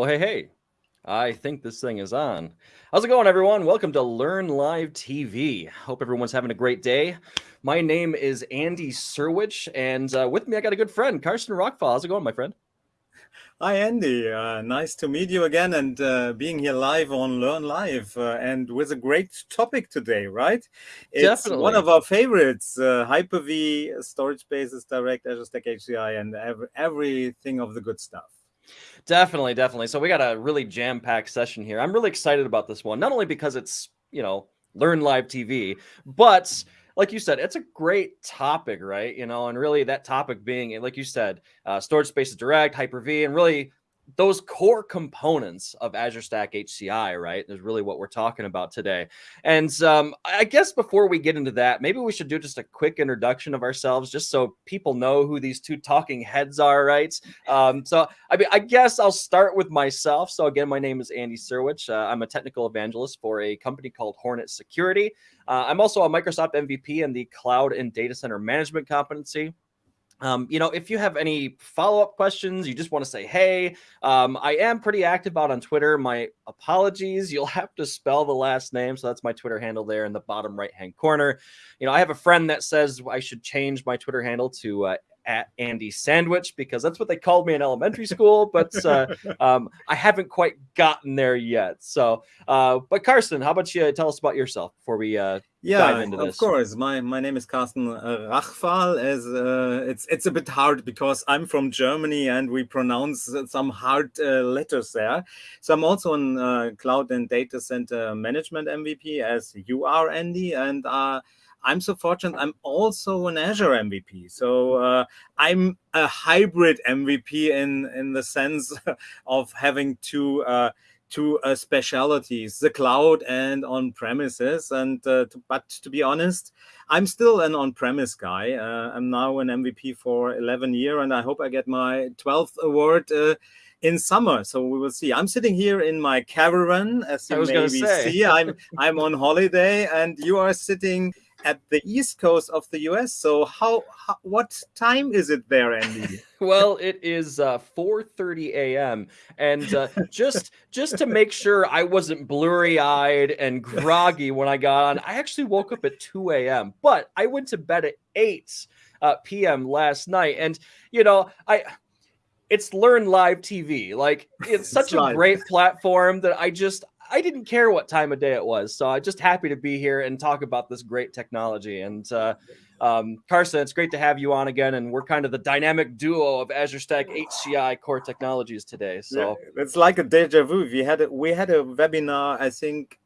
Well, hey, hey, I think this thing is on. How's it going, everyone? Welcome to Learn Live TV. Hope everyone's having a great day. My name is Andy Syrewicze, and uh, with me, I got a good friend, Carsten Rachfahl. How's it going, my friend? Hi, Andy. Uh, nice to meet you again and uh, being here live on Learn Live uh, and with a great topic today, right? It's Definitely. one of our favorites, uh, Hyper-V, Storage Spaces, Direct, Azure Stack HCI, and every, everything of the good stuff. Definitely, definitely. So we got a really jam-packed session here. I'm really excited about this one, not only because it's, you know, Learn Live TV, but like you said, it's a great topic, right? You know, and really that topic being, like you said, uh, storage spaces direct, Hyper-V, and really those core components of Azure Stack HCI, right? Is really what we're talking about today. And um, I guess before we get into that, maybe we should do just a quick introduction of ourselves, just so people know who these two talking heads are, right? Um, so, I mean, I guess I'll start with myself. So, again, my name is Andy Syrewicze. Uh, I'm a technical evangelist for a company called Hornetsecurity. Uh, I'm also a Microsoft MVP in the Cloud and Data Center Management competency. Um, you know, if you have any follow-up questions, you just want to say, hey, um, I am pretty active out on Twitter. My apologies. You'll have to spell the last name. So that's my Twitter handle there in the bottom right-hand corner. You know, I have a friend that says I should change my Twitter handle to uh, at Andy Sandwich because that's what they called me in elementary school. But uh, um, I haven't quite gotten there yet. So, uh, but Carsten, how about you tell us about yourself before we uh, yeah, dive into of this? course. My my name is Carsten uh, Rachfahl. As uh, it's it's a bit hard because I'm from Germany and we pronounce some hard uh, letters there. So I'm also in uh, cloud and data center management MVP as you are, Andy, and uh, I'm so fortunate. I'm also an Azure MVP. So uh, I'm a hybrid MVP in in the sense of having two uh, two uh, specialities: the cloud and on premises. And uh, to, but to be honest, I'm still an on-premise guy. Uh, I'm now an MVP for 11 year, and I hope I get my 12th award uh, in summer. So we will see. I'm sitting here in my caravan, as you maybe see. I'm I'm on holiday, and you are sitting at the east coast of the US. So how, how what time is it there, Andy? Well, it is uh, 4:30 a.m. and uh, just just to make sure I wasn't blurry-eyed and groggy when I got on, I actually woke up at 2 a.m. But I went to bed at 8 uh, p.m. last night, and you know I. It's Learn Live TV. Like it's such It's a live. great platform that I just I didn't care what time of day it was. So I'm just happy to be here and talk about this great technology. And uh, um, Carson, it's great to have you on again. And we're kind of the dynamic duo of Azure Stack HCI core technologies today. So Yeah, it's like a deja vu. We had a, we had a webinar, I think,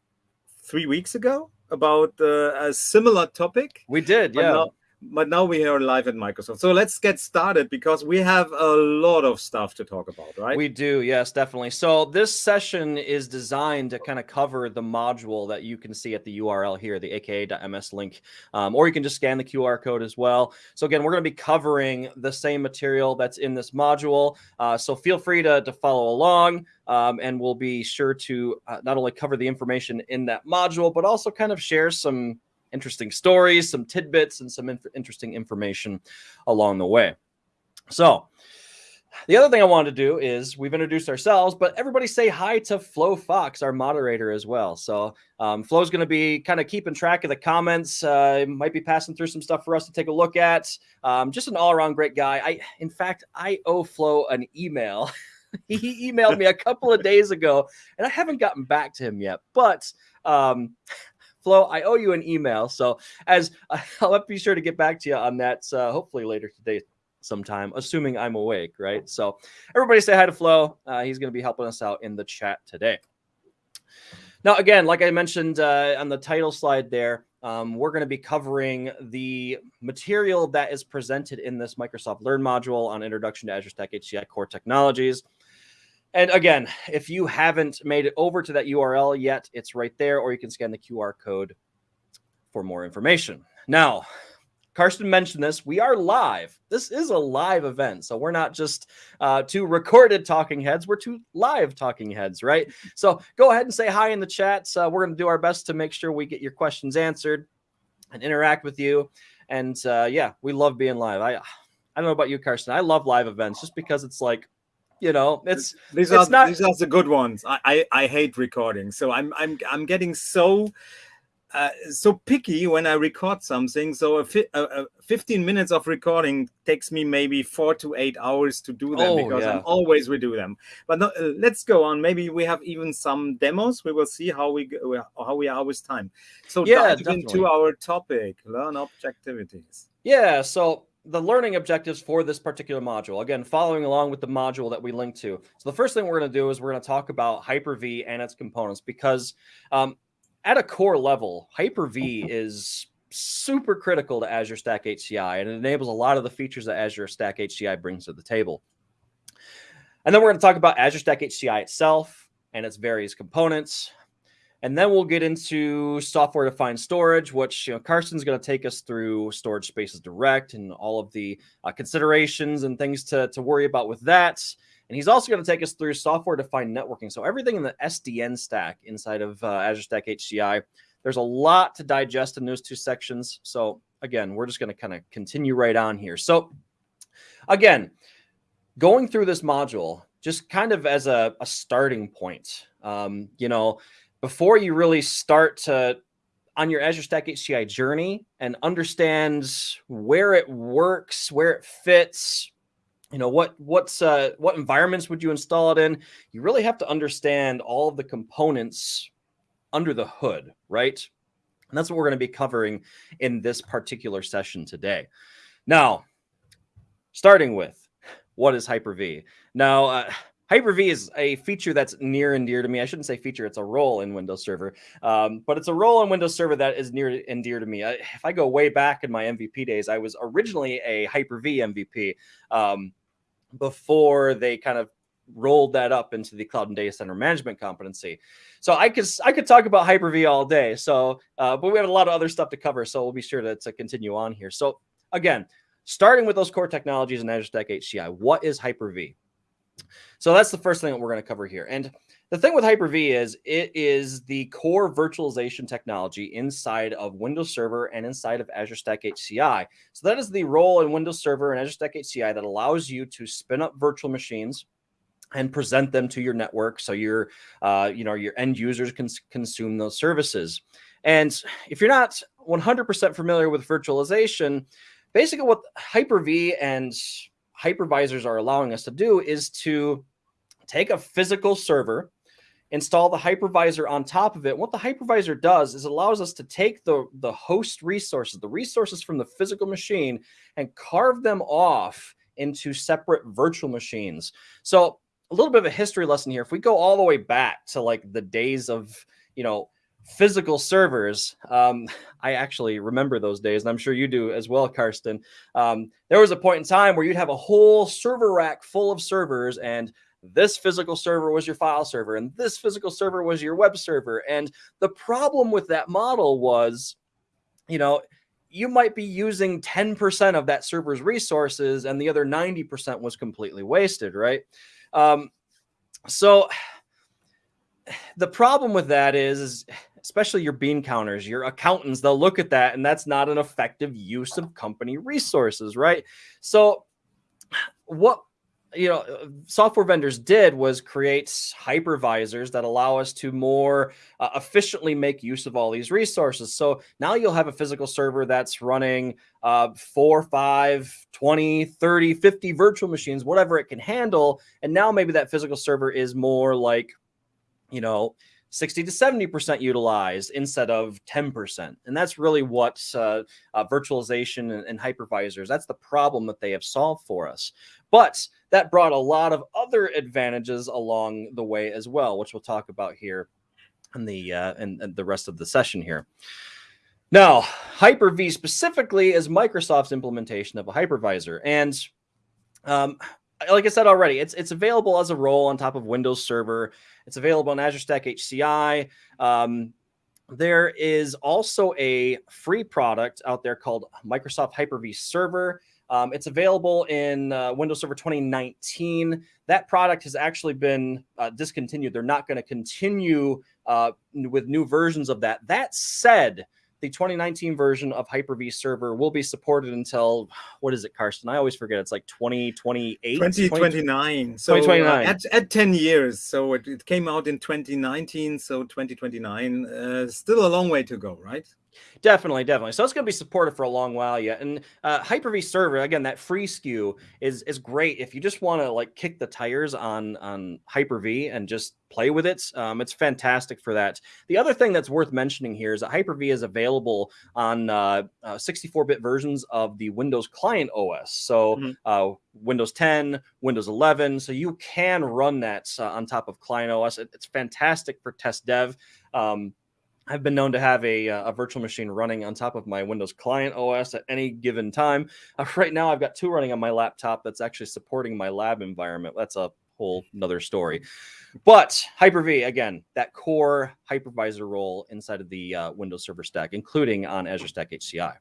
three weeks ago about uh, a similar topic. we did, yeah. now, but now we are live at Microsoft. So let's get started because we have a lot of stuff to talk about, right? We do, yes, definitely. So this session is designed to kind of cover the module that you can see at the URL here, the aka.ms link, um, or you can just scan the QR code as well. So again, we're going to be covering the same material that's in this module. Uh, so feel free to, to follow along, um, and we'll be sure to uh, not only cover the information in that module, but also kind of share some interesting stories, some tidbits, and some inf- interesting information along the way. So the other thing I wanted to do is we've introduced ourselves, but everybody say hi to Flo Fox, our moderator as well. So um, Flo's going to be kind of keeping track of the comments. Uh, might be passing through some stuff for us to take a look at. Um, just an all-around great guy. I, in fact, I owe Flo an email. he emailed me a couple of days ago, and I haven't gotten back to him yet. But um, Flo, I owe you an email. So as I'll be sure to get back to you on that. Uh, hopefully later today sometime, assuming I'm awake, right? So everybody say hi to Flo. Uh, he's going to be helping us out in the chat today. Now, again, like I mentioned uh, on the title slide there, um, we're going to be covering the material that is presented in this Microsoft Learn module on Introduction to Azure Stack HCI Core Technologies. And again, if you haven't made it over to that URL yet, it's right there, or you can scan the QR code for more information. Now, Carsten mentioned this. We are live. This is a live event. So we're not just uh, two recorded talking heads, we're two live talking heads, right? So go ahead and say hi in the chats. Uh, we're going to do our best to make sure we get your questions answered and interact with you. And uh, yeah, we love being live. I, I don't know about you, Carsten. I love live events just because it's like you know, it's these it's are not these are the good ones. I, I I hate recording, so I'm I'm I'm getting so uh, so picky when I record something. So a, fi- a, a 15 minutes of recording takes me maybe four to eight hours to do them Oh, because yeah. I'm always redo them. But no, uh, let's go on. Maybe we have even some demos. We will see how we go, how we are with time. So Yeah, dive definitely. into our topic: learn objectivities. Yeah, so the learning objectives for this particular module, again, following along with the module that we linked to. So the first thing we're going to do is we're going to talk about Hyper-V and its components because um, at a core level, Hyper-V is super critical to Azure Stack HCI and it enables a lot of the features that Azure Stack HCI brings to the table. And then we're going to talk about Azure Stack HCI itself and its various components. And then we'll get into software defined storage, which you know Carson's going to take us through Storage Spaces Direct and all of the uh, considerations and things to, to worry about with that. And he's also going to take us through software defined networking. So everything in the SDN stack inside of uh, Azure Stack HCI. There's a lot to digest in those two sections. So again, we're just going to kind of continue right on here. So again, going through this module, just kind of as a, a starting point, um, you know, before you really start to on your Azure Stack HCI journey and understand where it works, where it fits, you know what what's uh, what environments would you install it in? You really have to understand all of the components under the hood, right? And that's what we're going to be covering in this particular session today. Now, starting with what is Hyper-V? Now, uh, Hyper-V is a feature that's near and dear to me. I shouldn't say feature; it's a role in Windows Server, um, but it's a role in Windows Server that is near and dear to me. I, if I go way back in my MVP days, I was originally a Hyper-V MVP um, before they kind of rolled that up into the cloud and data center management competency. So I could I could talk about Hyper-V all day. So, uh, but we have a lot of other stuff to cover, so we'll be sure to, to continue on here. So again, starting with those core technologies in Azure Stack HCI, what is Hyper-V? So that's the first thing that we're going to cover here. And the thing with Hyper-V is it is the core virtualization technology inside of Windows Server and inside of Azure Stack HCI. So that is the role in Windows Server and Azure Stack HCI that allows you to spin up virtual machines and present them to your network so your uh, you know your end users can consume those services. And if you're not 100% familiar with virtualization, basically what Hyper-V and hypervisors are allowing us to do is to take a physical server, install the hypervisor on top of it. What the hypervisor does is allows us to take the, the host resources, the resources from the physical machine, and carve them off into separate virtual machines. So a little bit of a history lesson here. If we go all the way back to like the days of, you know, physical servers, um, I actually remember those days, and I'm sure you do as well, Carsten. Um, there was a point in time where you'd have a whole server rack full of servers, and this physical server was your file server, and this physical server was your web server. And the problem with that model was, you know, you might be using 10% of that server's resources, and the other 90% was completely wasted, right? Um, so the problem with that is, is especially your bean counters, your accountants, they'll look at that and that's not an effective use of company resources, right? So what you know software vendors did was create hypervisors that allow us to more uh, efficiently make use of all these resources so now you'll have a physical server that's running uh, 4 5 20 30 50 virtual machines whatever it can handle and now maybe that physical server is more like you know 60 to 70% utilized instead of 10%. And that's really what uh, uh, virtualization and, and, hypervisors, that's the problem that they have solved for us. But that brought a lot of other advantages along the way as well, which we'll talk about here in the, uh, in, in the rest of the session here. Now, Hyper-V specifically is Microsoft's implementation of a hypervisor. And um, like I said already, it's it's available as a role on top of Windows Server. It's available on Azure Stack HCI. Um, there is also a free product out there called Microsoft Hyper-V Server. Um, it's available in uh, Windows Server 2019. That product has actually been uh, discontinued. They're not going to continue uh, with new versions of that. That said, the 2019 version of Hyper-V server will be supported until what is it, Carsten? I always forget. It's like 2028, 2029. So 2029. Uh, at, at 10 years. So it, it, came out in 2019. So 2029. Uh, still a long way to go, right? Definitely, definitely. So it's going to be supported for a long while yet. And uh, Hyper-V server again, that free SKU is is great if you just want to like kick the tires on on Hyper-V and just play with it. Um, it's fantastic for that. The other thing that's worth mentioning here is that Hyper-V is available on 64-bit uh, uh, versions of the Windows Client OS. So mm-hmm. Uh, Windows 10, Windows 11. So you can run that uh, on top of Client OS. It, it's fantastic for test dev. Um, I've been known to have a, uh, a virtual machine running on top of my Windows client OS at any given time. Uh, right now, I've got two running on my laptop that's actually supporting my lab environment. That's a whole another story. But Hyper-V, again, that core hypervisor role inside of the uh, Windows Server stack, including on Azure Stack HCI.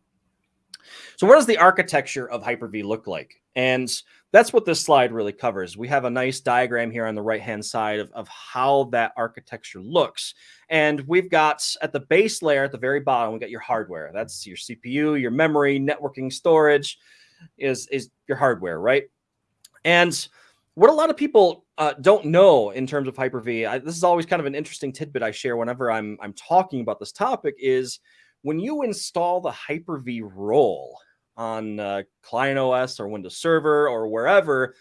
So what does the architecture of Hyper-V look like? And that's what this slide really covers. We have a nice diagram here on the right-hand side of, of how that architecture looks. And we've got at the base layer at the very bottom, we got your hardware. That's your CPU, your memory, networking, storage is, is your hardware, right? And what a lot of people uh, don't know in terms of Hyper-V, I, this is always kind of an interesting tidbit I share whenever I'm, I'm talking about this topic is when you install the Hyper-V role, on uh, client OS or Windows Server or wherever,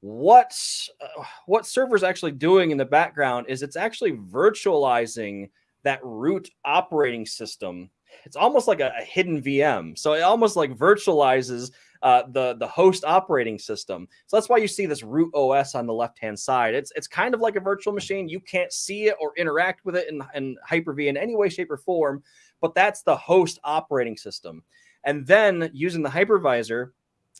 what uh, what server is actually doing in the background is it's actually virtualizing that root operating system. It's almost like a, a hidden VM. So it almost like virtualizes uh, the the host operating system. So that's why you see this root OS on the left hand side. It's it's kind of like a virtual machine. You can't see it or interact with it in, in Hyper-V in any way, shape, or form. But that's the host operating system. And then using the hypervisor,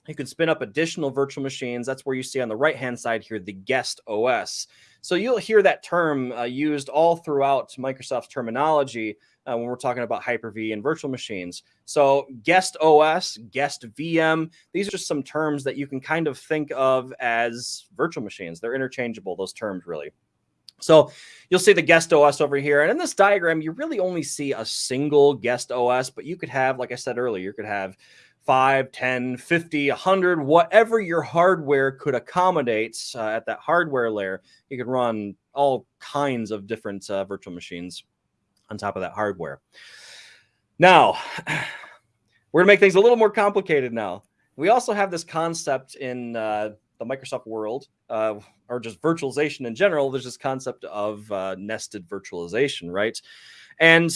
you can spin up additional virtual machines. That's where you see on the right hand side here the guest OS. So you'll hear that term uh, used all throughout Microsoft's terminology uh, when we're talking about Hyper-V and virtual machines. So guest OS, guest VM, these are just some terms that you can kind of think of as virtual machines. They're interchangeable, those terms really. So you'll see the guest OS over here. And in this diagram, you really only see a single guest OS, but you could have, like I said earlier, you could have 5, 10, 50, 100, whatever your hardware could accommodate uh, at that hardware layer. You could run all kinds of different uh, virtual machines on top of that hardware. Now, we're going to make things a little more complicated now. We also have this concept in uh, the Microsoft world, uh, or just virtualization in general, there's this concept of uh, nested virtualization, right? And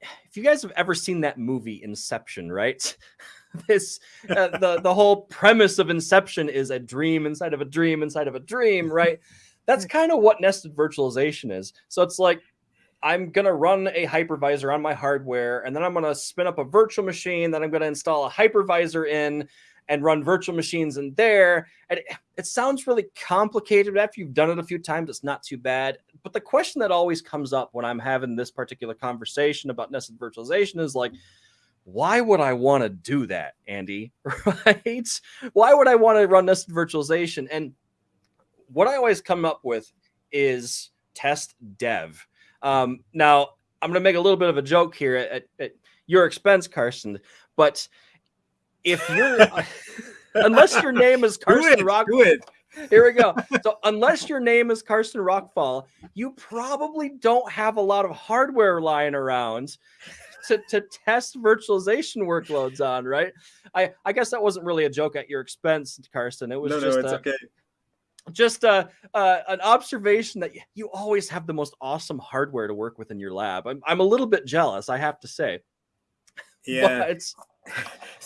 if you guys have ever seen that movie Inception, right? this uh, the the whole premise of Inception is a dream inside of a dream inside of a dream, right? That's kind of what nested virtualization is. So it's like I'm going to run a hypervisor on my hardware, and then I'm going to spin up a virtual machine that I'm going to install a hypervisor in, and run virtual machines in there. And it, it sounds really complicated, but after you've done it a few times, it's not too bad. But the question that always comes up when I'm having this particular conversation about nested virtualization is like, why would I want to do that, Andy? Right? Why would I want to run nested virtualization? And what I always come up with is test dev. Um, now, I'm going to make a little bit of a joke here at, at your expense, Carson, but if you're unless your name is Carson Rock, Here we go. So unless your name is Carson Rachfahl, you probably don't have a lot of hardware lying around to, to test virtualization workloads on, right? I, I guess that wasn't really a joke at your expense, Carson. It was no, just no, it's a, okay. Just a, uh, an observation that you always have the most awesome hardware to work with in your lab. I'm, I'm a little bit jealous, I have to say. Yeah, but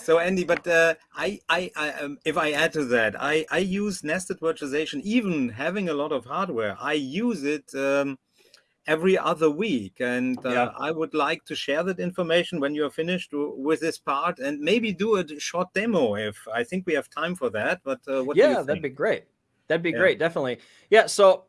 so Andy, but uh, I, I, I um, if I add to that, I, I use nested virtualization, even having a lot of hardware. I use it um, every other week, and uh, yeah. I would like to share that information when you are finished with this part, and maybe do a short demo if I think we have time for that. But uh, what? Yeah, that'd be great. That'd be yeah. great, definitely. Yeah. So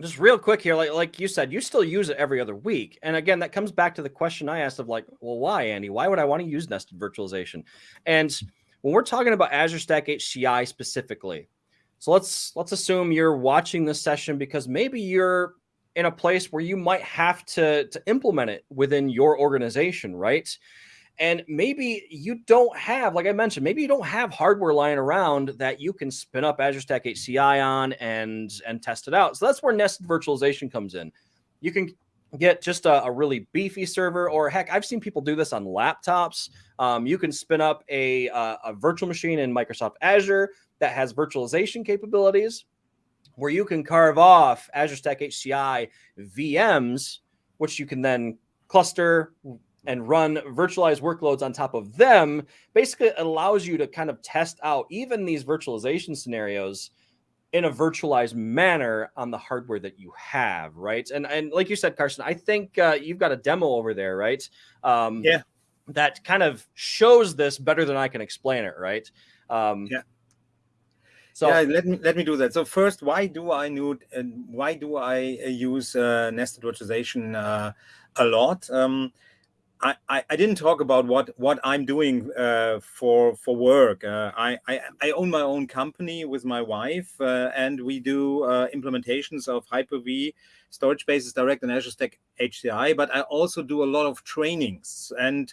just real quick here, like like you said, you still use it every other week. And again, that comes back to the question I asked of like, well, why, Andy? Why would I want to use nested virtualization? And when we're talking about Azure Stack HCI specifically, so let's let's assume you're watching this session because maybe you're in a place where you might have to, to implement it within your organization, right? And maybe you don't have, like I mentioned, maybe you don't have hardware lying around that you can spin up Azure Stack HCI on and and test it out. So that's where nested virtualization comes in. You can get just a, a really beefy server, or heck, I've seen people do this on laptops. Um, you can spin up a, a, a virtual machine in Microsoft Azure that has virtualization capabilities, where you can carve off Azure Stack HCI VMs, which you can then cluster, and run virtualized workloads on top of them basically allows you to kind of test out even these virtualization scenarios in a virtualized manner on the hardware that you have, right? And and like you said, Carson, I think uh, you've got a demo over there, right? Um, yeah. That kind of shows this better than I can explain it, right? Um, yeah. So yeah, let me let me do that. So first, why do I need and why do I uh, use uh, nested virtualization uh, a lot? Um, I, I, didn't talk about what what I'm doing uh, for for work. Uh, I, I, I own my own company with my wife, uh, and we do uh, implementations of Hyper-V, Storage Spaces Direct, and Azure Stack HCI. But I also do a lot of trainings, and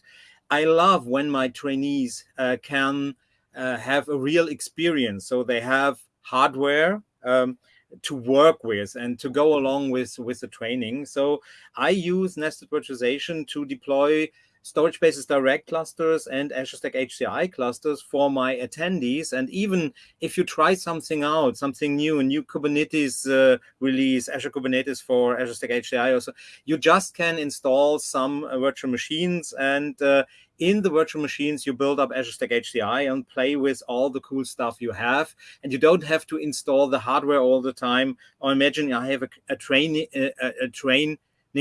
I love when my trainees uh, can uh, have a real experience. So they have hardware. Um, to work with and to go along with with the training. So I use nested virtualization to deploy storage spaces direct clusters and Azure Stack HCI clusters for my attendees. And even if you try something out, something new, a new Kubernetes uh, release, Azure Kubernetes for Azure Stack HCI, also, you just can install some uh, virtual machines and uh, in the virtual machines, you build up Azure Stack HCI and play with all the cool stuff you have. And you don't have to install the hardware all the time. Or imagine I have a, a training a, a, training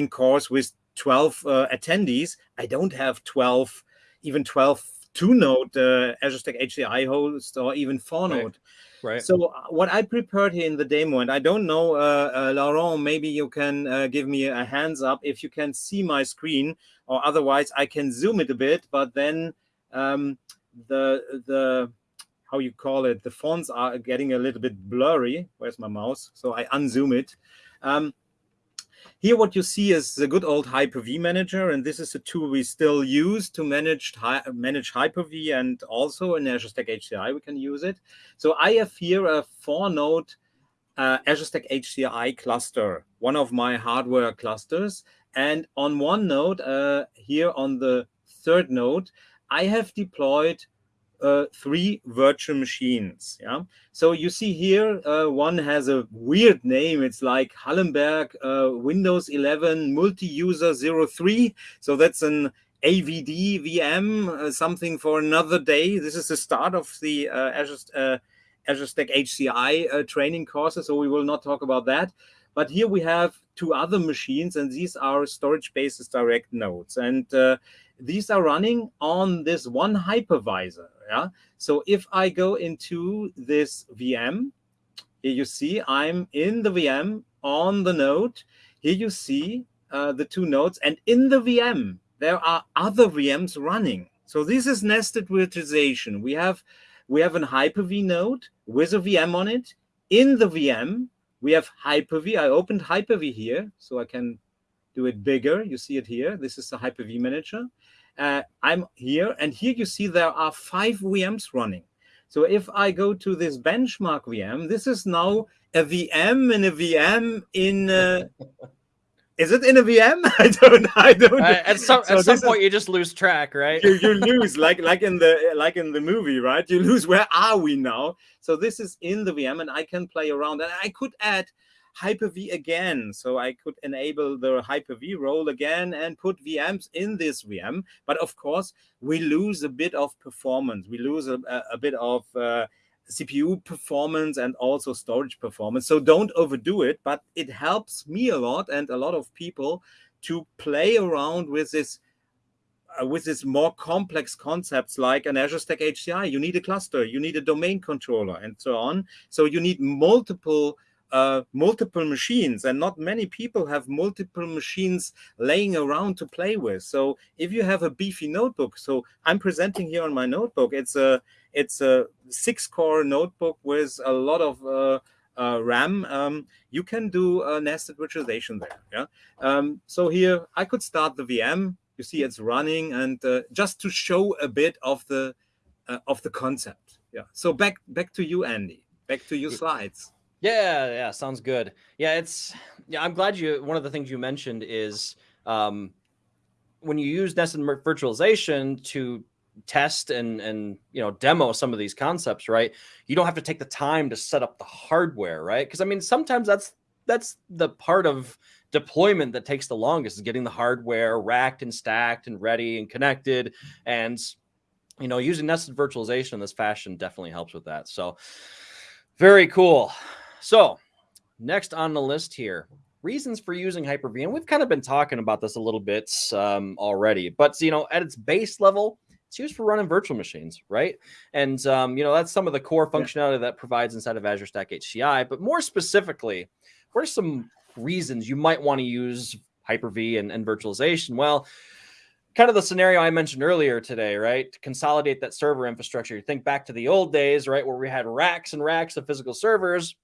course with 12 uh, attendees. I don't have 12, even 12 two node uh, Azure Stack HCI host or even four node. Right. Right. So uh, what I prepared here in the demo, and I don't know, uh, uh, Laurent, maybe you can uh, give me a hands up if you can see my screen, or otherwise I can zoom it a bit. But then um, the the how you call it, the fonts are getting a little bit blurry. Where's my mouse? So I unzoom it. Um, here, what you see is the good old Hyper-V manager, and this is a tool we still use to manage manage Hyper-V, and also in Azure Stack HCI we can use it. So I have here a four-node uh, Azure Stack HCI cluster, one of my hardware clusters, and on one node uh, here on the third node, I have deployed uh, three virtual machines. Yeah. So you see here, uh, one has a weird name. It's like Hallenberg uh, Windows 11 multi-user 03. So that's an AVD VM, uh, something for another day. This is the start of the uh, Azure, uh, Azure Stack HCI training courses. So we will not talk about that. But here we have two other machines, and these are storage spaces direct nodes. And these are running on this one hypervisor. Yeah. So if I go into this VM, here you see I'm in the VM on the node. Here you see uh, the two nodes. And in the VM, there are other VMs running. So this is nested virtualization. We have we have an Hyper-V node with a VM on it. In the VM, we have Hyper-V. I opened Hyper-V here, so I can do it bigger. You see it here. This is the Hyper-V manager uh, I'm here, and here you see there are five VMs running. So if I go to this benchmark VM, this is now a VM in a VM in. Uh, is it in a VM? I don't. I don't. Uh, at some so at some point, is, you just lose track, right? you, you lose like like in the like in the movie, right? You lose. Where are we now? So this is in the VM, and I can play around, and I could add Hyper-V again. So I could enable the Hyper-V role again and put VMs in this VM. But of course, we lose a bit of performance. We lose a, a bit of uh, CPU performance and also storage performance. So don't overdo it, but it helps me a lot and a lot of people to play around with this uh, with this more complex concepts like an Azure Stack HCI. You need a cluster, you need a domain controller, and so on. So you need multiple uh, multiple machines and not many people have multiple machines laying around to play with so if you have a beefy notebook so i'm presenting here on my notebook it's a it's a six core notebook with a lot of uh, uh, RAM, um, you can do a nested virtualization there. Yeah. Um, so here I could start the VM. You see it's running, and uh, just to show a bit of the uh, of the concept. Yeah. So back back to you, Andy. Back to your slides. Yeah, yeah, sounds good. Yeah, it's yeah. I'm glad you. One of the things you mentioned is um, when you use nested virtualization to test and and you know demo some of these concepts right you don't have to take the time to set up the hardware right because i mean sometimes that's that's the part of deployment that takes the longest is getting the hardware racked and stacked and ready and connected and you know using nested virtualization in this fashion definitely helps with that so very cool so next on the list here reasons for using hyper-v and we've kind of been talking about this a little bit um, already but you know at its base level it's used for running virtual machines, right? And um, you know that's some of the core functionality yeah. that provides inside of Azure Stack HCI. But more specifically, what are some reasons you might want to use Hyper-V and, and virtualization? Well, kind of the scenario I mentioned earlier today, right? To consolidate that server infrastructure. You think back to the old days, right, where we had racks and racks of physical servers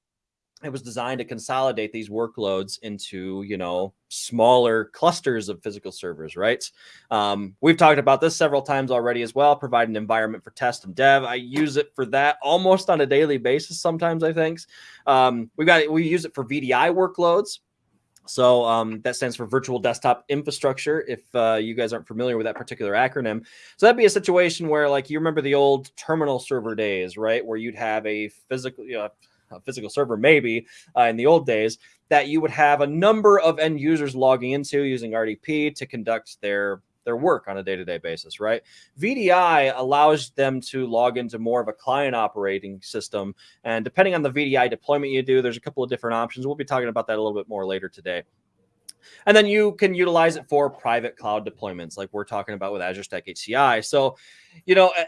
it was designed to consolidate these workloads into you know smaller clusters of physical servers right um, we've talked about this several times already as well provide an environment for test and dev i use it for that almost on a daily basis sometimes i think um, we got we use it for vdi workloads so um, that stands for virtual desktop infrastructure. If uh, you guys aren't familiar with that particular acronym, so that'd be a situation where, like, you remember the old terminal server days, right? Where you'd have a physical, you know, a physical server, maybe uh, in the old days, that you would have a number of end users logging into using RDP to conduct their their work on a day-to-day basis, right? VDI allows them to log into more of a client operating system. And depending on the VDI deployment you do, there's a couple of different options. We'll be talking about that a little bit more later today. And then you can utilize it for private cloud deployments, like we're talking about with Azure Stack HCI. So, you know, eh,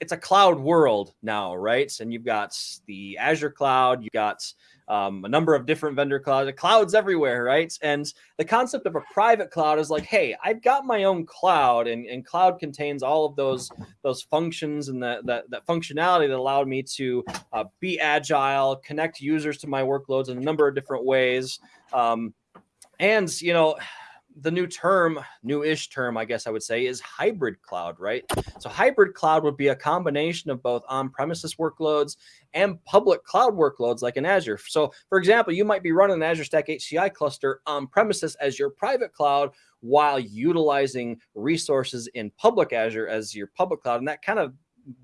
it's a cloud world now, right? And you've got the Azure cloud, you've got um, a number of different vendor clouds, clouds everywhere, right? And the concept of a private cloud is like, hey, I've got my own cloud, and, and cloud contains all of those those functions and that that, that functionality that allowed me to uh, be agile, connect users to my workloads in a number of different ways. Um, and you know the new term, new-ish term, I guess I would say, is hybrid cloud, right? So hybrid cloud would be a combination of both on-premises workloads and public cloud workloads like in Azure. So for example, you might be running an Azure Stack HCI cluster on premises as your private cloud while utilizing resources in public Azure as your public cloud. And that kind of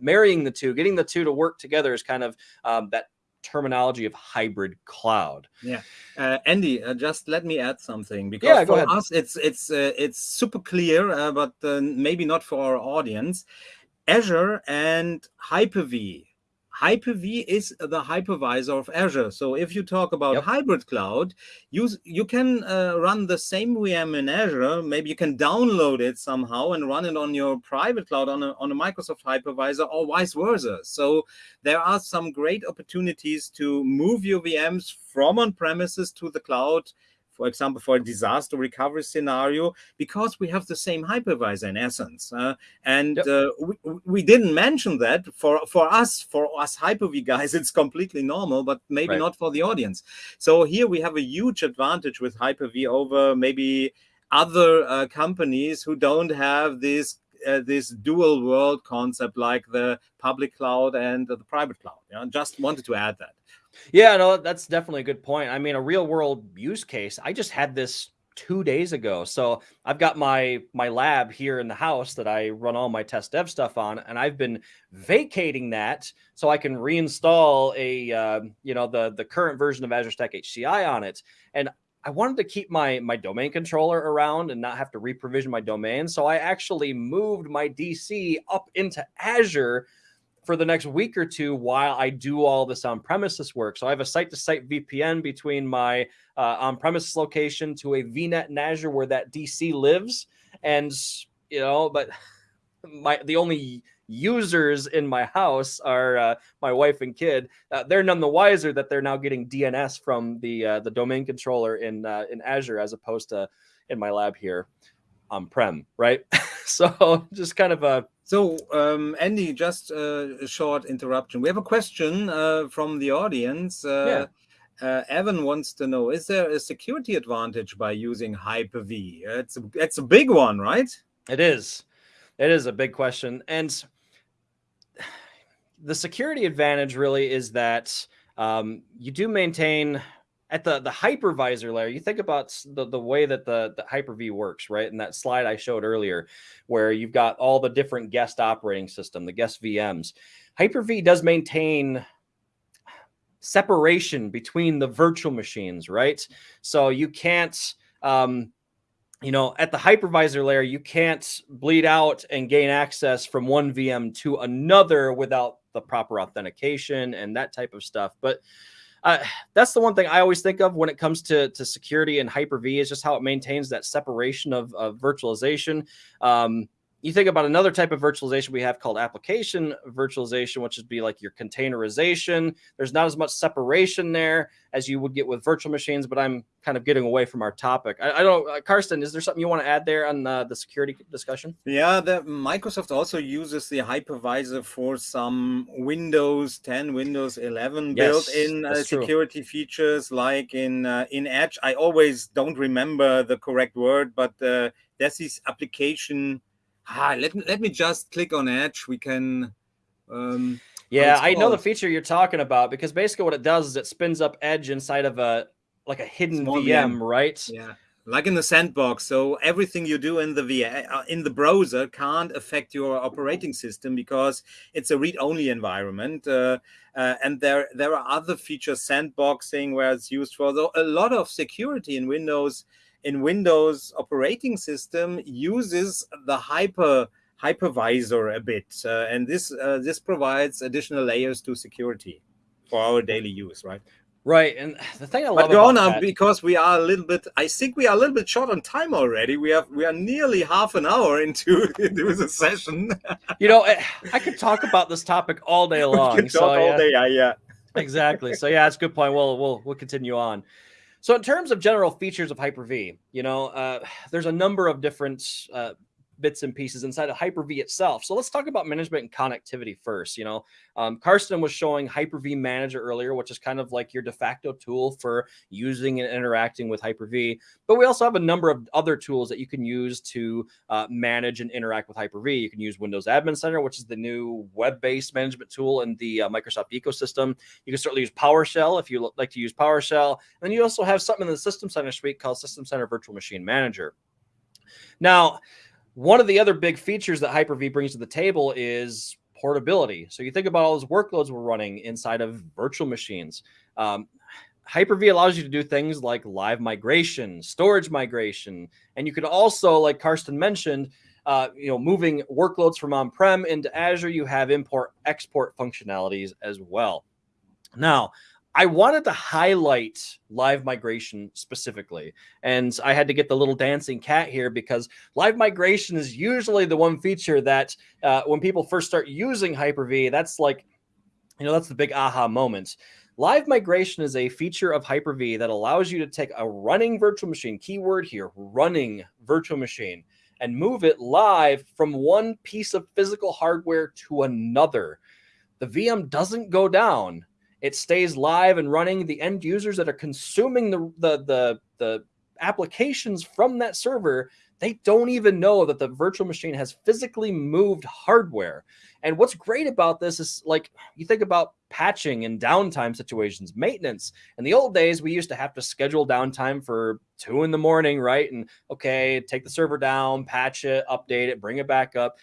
marrying the two, getting the two to work together is kind of um, that terminology of hybrid cloud. Yeah, uh, Andy, uh, just let me add something because yeah, for us it's it's uh, it's super clear, uh, but uh, maybe not for our audience. Azure and Hyper-V Hyper-V is the hypervisor of Azure. So if you talk about yep. hybrid cloud, you, you can uh, run the same VM in Azure. Maybe you can download it somehow and run it on your private cloud on a, on a Microsoft hypervisor or vice versa. So there are some great opportunities to move your VMs from on-premises to the cloud for example, for a disaster recovery scenario, because we have the same hypervisor in essence. Uh, and yep. uh, we, we didn't mention that for, for us, for us Hyper-V guys, it's completely normal, but maybe right. not for the audience. So here we have a huge advantage with Hyper-V over maybe other uh, companies who don't have this uh, this dual world concept like the public cloud and the private cloud. Yeah? Just wanted to add that. Yeah, no, that's definitely a good point. I mean, a real world use case. I just had this two days ago. So I've got my my lab here in the house that I run all my test dev stuff on, and I've been vacating that so I can reinstall a uh, you know the the current version of Azure Stack HCI on it. And I wanted to keep my my domain controller around and not have to reprovision my domain. So I actually moved my DC up into Azure for the next week or two while I do all this on premises work. So I have a site to site VPN between my uh, on premises location to a VNet in Azure where that DC lives. And, you know, but my the only users in my house are uh, my wife and kid. Uh, they're none the wiser that they're now getting DNS from the uh, the domain controller in uh, in Azure as opposed to in my lab here on prem, right? so just kind of a so um, Andy, just uh, a short interruption. We have a question uh, from the audience. Uh, yeah. Uh, Evan wants to know: Is there a security advantage by using Hyper-V? It's a, it's a big one, right? It is. It is a big question, and the security advantage really is that um, you do maintain at the the hypervisor layer, you think about the, the way that the, the Hyper-V works, right? In that slide I showed earlier, where you've got all the different guest operating system, the guest VMs. Hyper-V does maintain separation between the virtual machines, right? So you can't, um, you know, at the hypervisor layer, you can't bleed out and gain access from one VM to another without the proper authentication and that type of stuff. But that's the one thing I always think of when it comes to, to security and Hyper-V is just how it maintains that separation of, of virtualization. Um, you think about another type of virtualization we have called application virtualization, which would be like your containerization. There's not as much separation there as you would get with virtual machines, but I'm kind of getting away from our topic. I, I don't, uh, Carsten, is there something you want to add there on uh, the security discussion? Yeah, the, Microsoft also uses the hypervisor for some Windows 10, Windows 11 yes, built-in uh, security true. features, like in uh, in Edge. I always don't remember the correct word, but uh, there's this application ah, let, let me just click on Edge. We can. Um, yeah, I know the feature you're talking about because basically what it does is it spins up Edge inside of a like a hidden VM, VM, right? Yeah, like in the sandbox. So everything you do in the VM uh, in the browser can't affect your operating system because it's a read-only environment. Uh, uh, and there there are other features, sandboxing, where it's used for a lot of security in Windows in Windows operating system uses the hyper hypervisor a bit, uh, and this uh, this provides additional layers to security for our daily use, right? Right, and the thing I love but go on now because we are a little bit. I think we are a little bit short on time already. We have we are nearly half an hour into into the session. you know, eh, I could talk about this topic all day long. we can talk so, all yeah. day, yeah, yeah. exactly. So yeah, it's a good point. We'll we'll we'll continue on. So in terms of general features of Hyper-V, you know, uh, there's a number of different uh, bits and pieces inside of Hyper-V itself. So let's talk about management and connectivity first. You know, um, Carsten was showing Hyper-V Manager earlier, which is kind of like your de facto tool for using and interacting with Hyper-V. But we also have a number of other tools that you can use to uh, manage and interact with Hyper-V. You can use Windows Admin Center, which is the new web-based management tool in the uh, Microsoft ecosystem. You can certainly use PowerShell if you like to use PowerShell. And then you also have something in the System Center suite called System Center Virtual Machine Manager. Now, one of the other big features that Hyper-V brings to the table is portability. So you think about all those workloads we're running inside of virtual machines. Um, Hyper-V allows you to do things like live migration, storage migration, and you could also, like Carsten mentioned, uh, you know, moving workloads from on-prem into Azure. You have import export functionalities as well. Now, I wanted to highlight live migration specifically. And I had to get the little dancing cat here because live migration is usually the one feature that uh, when people first start using Hyper-V, that's like, you know, that's the big aha moment. Live migration is a feature of Hyper-V that allows you to take a running virtual machine, keyword here, running virtual machine, and move it live from one piece of physical hardware to another. The VM doesn't go down it stays live and running. The end users that are consuming the, the, the, the applications from that server, they don't even know that the virtual machine has physically moved hardware. And what's great about this is like you think about patching and downtime situations, maintenance. In the old days, we used to have to schedule downtime for two in the morning, right? And okay, take the server down, patch it, update it, bring it back up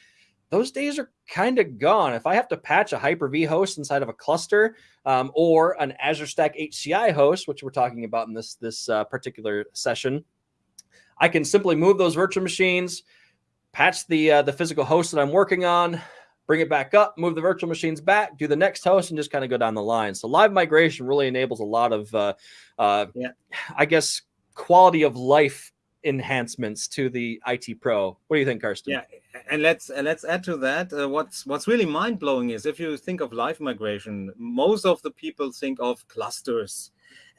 those days are kind of gone. If I have to patch a Hyper-V host inside of a cluster um, or an Azure Stack HCI host, which we're talking about in this, this uh, particular session, I can simply move those virtual machines, patch the, uh, the physical host that I'm working on, bring it back up, move the virtual machines back, do the next host, and just kind of go down the line. So live migration really enables a lot of, uh, uh, yeah. I guess, quality of life enhancements to the IT Pro. What do you think, Carsten? Yeah, and let's let's add to that. Uh, what's what's really mind blowing is if you think of live migration, most of the people think of clusters.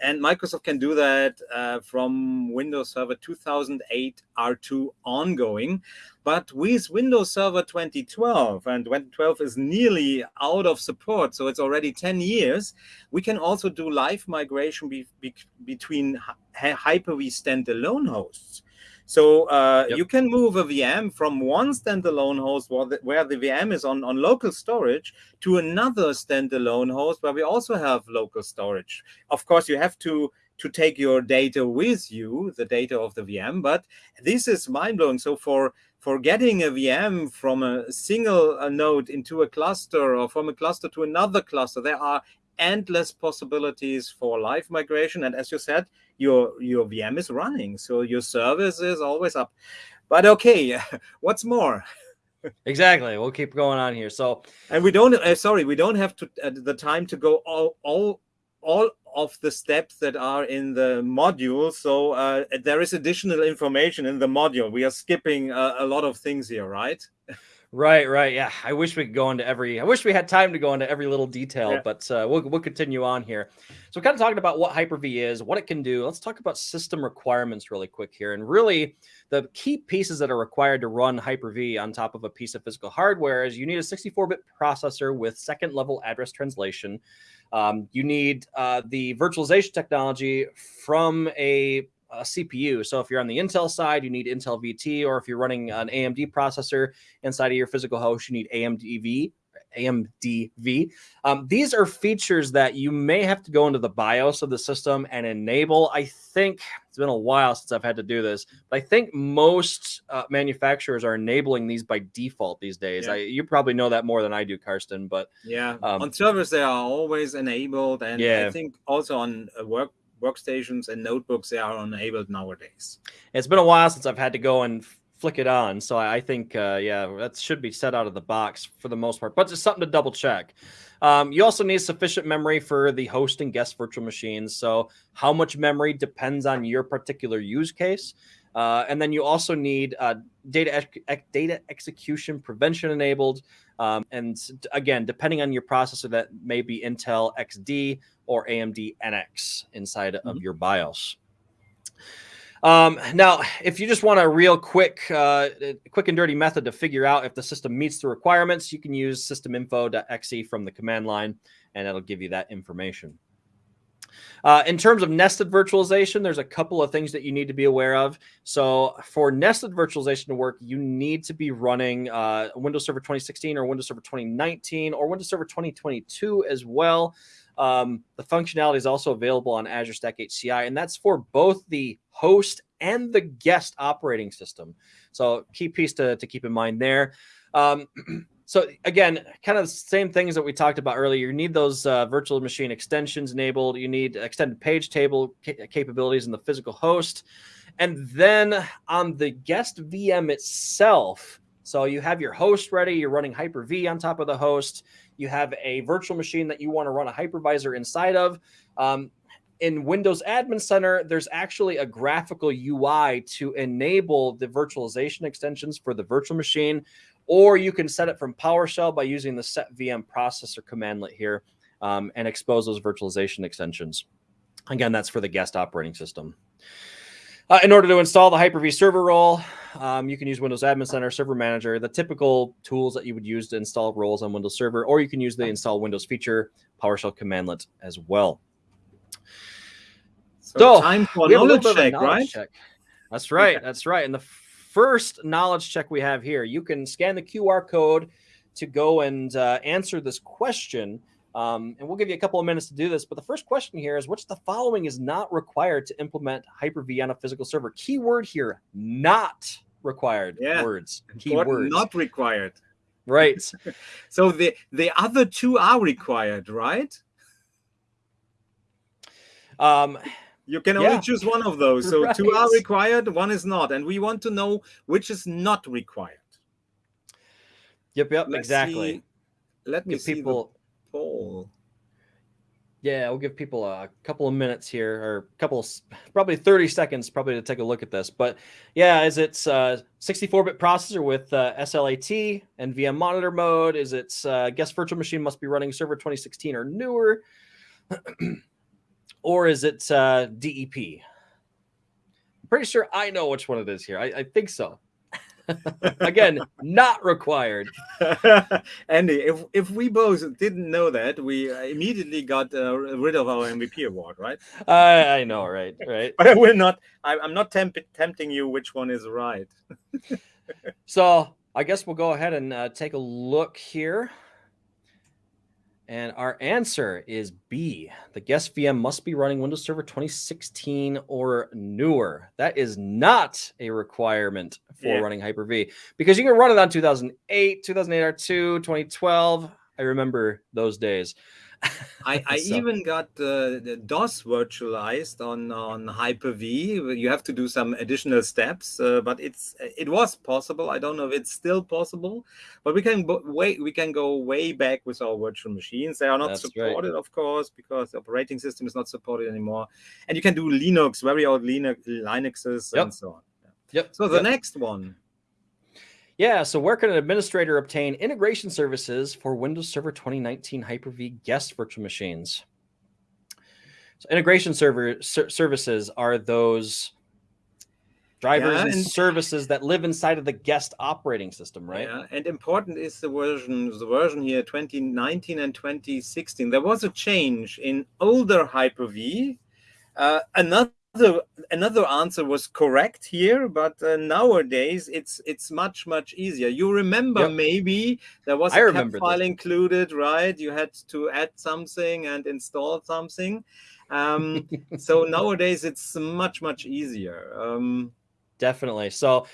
And Microsoft can do that uh, from Windows Server 2008 R2 ongoing. But with Windows Server 2012, and 2012 is nearly out of support, so it's already 10 years, we can also do live migration be, be, between Hyper-V standalone hosts. So uh, yep. you can move a VM from one standalone host where the, where the, VM is on, on local storage to another standalone host where we also have local storage. Of course, you have to to take your data with you, the data of the VM, but this is mind-blowing. So for for getting a VM from a single uh, node into a cluster or from a cluster to another cluster, there are endless possibilities for live migration. And as you said, your your VM is running, so your service is always up. But okay, what's more? exactly. We'll keep going on here. So, and we don't. Uh, sorry, we don't have to uh, the time to go all all all of the steps that are in the module. So uh, there is additional information in the module. We are skipping uh, a lot of things here, right? Right, right. Yeah. I wish we could go into every, I wish we had time to go into every little detail, yeah. but uh, we'll, we'll continue on here. So kind of talking about what Hyper-V is, what it can do. Let's talk about system requirements really quick here. And really the key pieces that are required to run Hyper-V on top of a piece of physical hardware is you need a 64-bit processor with second level address translation. Um, you need uh, the virtualization technology from a a CPU. So if you're on the Intel side, you need Intel VT, or if you're running an AMD processor inside of your physical host, you need AMDV. AMDV. Um, these are features that you may have to go into the BIOS of the system and enable. I think it's been a while since I've had to do this, but I think most uh, manufacturers are enabling these by default these days. Yeah. I, you probably know that more than I do, Carsten. But yeah, um, on servers they are always enabled, and yeah. I think also on work workstations and notebooks they are enabled nowadays. It's been a while since I've had to go and flick it on, so I think uh, yeah, that should be set out of the box for the most part. But just something to double check. Um, you also need sufficient memory for the host and guest virtual machines. So how much memory depends on your particular use case. Uh, and then you also need uh, data data execution prevention enabled. Um, and again, depending on your processor, that may be Intel XD or AMD NX inside mm-hmm. of your BIOS. Um, now, if you just want a real quick, uh, quick and dirty method to figure out if the system meets the requirements, you can use systeminfo.exe from the command line, and it'll give you that information. Uh, in terms of nested virtualization, there's a couple of things that you need to be aware of. So for nested virtualization to work, you need to be running uh, Windows Server 2016 or Windows Server 2019 or Windows Server 2022 as well. Um, the functionality is also available on Azure Stack HCI, and that's for both the host and the guest operating system. So key piece to, to keep in mind there. Um, So again, kind of the same things that we talked about earlier. You need those uh, virtual machine extensions enabled. You need extended page table ca capabilities in the physical host. And then on the guest VM itself, so you have your host ready, you're running Hyper-V on top of the host. You have a virtual machine that you want to run a hypervisor inside of. Um, in Windows Admin Center, there's actually a graphical UI to enable the virtualization extensions for the virtual machine or you can set it from PowerShell by using the set VM processor commandlet here um, and expose those virtualization extensions. Again, that's for the guest operating system. Uh, in order to install the Hyper-V server role, um, you can use Windows Admin Center, Server Manager, the typical tools that you would use to install roles on Windows Server, or you can use the install Windows feature PowerShell commandlet as well. So, so time for knowledge check, knowledge right? Check. That's right. That's right. And the first knowledge check we have here. You can scan the QR code to go and uh, answer this question. Um, and we'll give you a couple of minutes to do this. But the first question here is which the following is not required to implement Hyper-V on a physical server? Keyword here, not required yeah. words. Keywords. Not required. Right. so the, the other two are required, right? Um, you can only yeah. choose one of those. So right. two are required, one is not. And we want to know which is not required. Yep, yep, Let's exactly. See. Let me give see people poll. Yeah, we'll give people a couple of minutes here, or a couple, probably 30 seconds, probably to take a look at this. But yeah, is it 64-bit processor with uh, SLAT and VM monitor mode? Is it uh, guest virtual machine must be running server 2016 or newer? or is it uh, DEP? I'm pretty sure I know which one it is here. I, I think so. Again, not required. Andy, if if we both didn't know that, we immediately got uh, rid of our MVP award, right? I, I know, right, right. But I will not. I, I'm not temp- tempting you. Which one is right? so I guess we'll go ahead and uh, take a look here. And our answer is B. The guest VM must be running Windows Server 2016 or newer. That is not a requirement for yeah. running Hyper-V because you can run it on 2008, 2008 R2, 2012. I remember those days. I, I so. even got uh, DOS virtualized on on Hyper-V. You have to do some additional steps, uh, but it's it was possible. I don't know if it's still possible, but we can wait. We can go way back with our virtual machines. They are not That's supported, right. of course, because the operating system is not supported anymore. And you can do Linux, very old Linux, Linuxes, yep. and so on. Yep. So the yep. next one. Yeah, so where can an administrator obtain integration services for Windows Server 2019 Hyper-V guest virtual machines? So integration server ser services are those drivers yeah, and, and, services that live inside of the guest operating system, right? Yeah, and important is the version, the version here, 2019 and 2016. There was a change in older Hyper-V. Uh, another another another answer was correct here but uh, nowadays it's it's much much easier. You remember yep. maybe there was a cap file this. included right? You had to add something and install something. Um, so nowadays it's much much easier. Um, definitely. So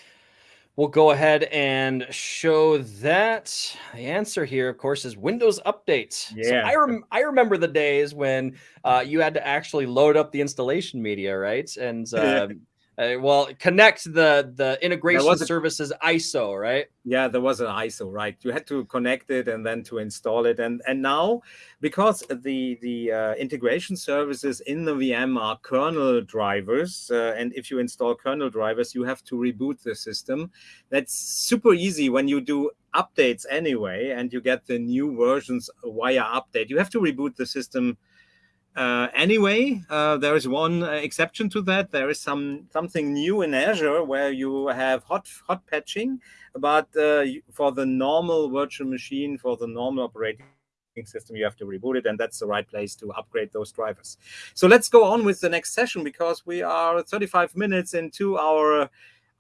We'll go ahead and show that. The answer here, of course, is Windows Update. Yeah. So I, rem I remember the days when uh, you had to actually load up the installation media, right? And um, uh, well, connect the the integration services ISO, right? Yeah, there was an ISO, right? You had to connect it and then to install it, and and now because the the uh, integration services in the VM are kernel drivers, uh, and if you install kernel drivers, you have to reboot the system. That's super easy when you do updates anyway, and you get the new versions via update. You have to reboot the system uh, anyway, uh, there is one uh, exception to that. There is some something new in Azure where you have hot hot patching, but uh, for the normal virtual machine, for the normal operating system, you have to reboot it, and that's the right place to upgrade those drivers. So let's go on with the next session because we are 35 minutes into our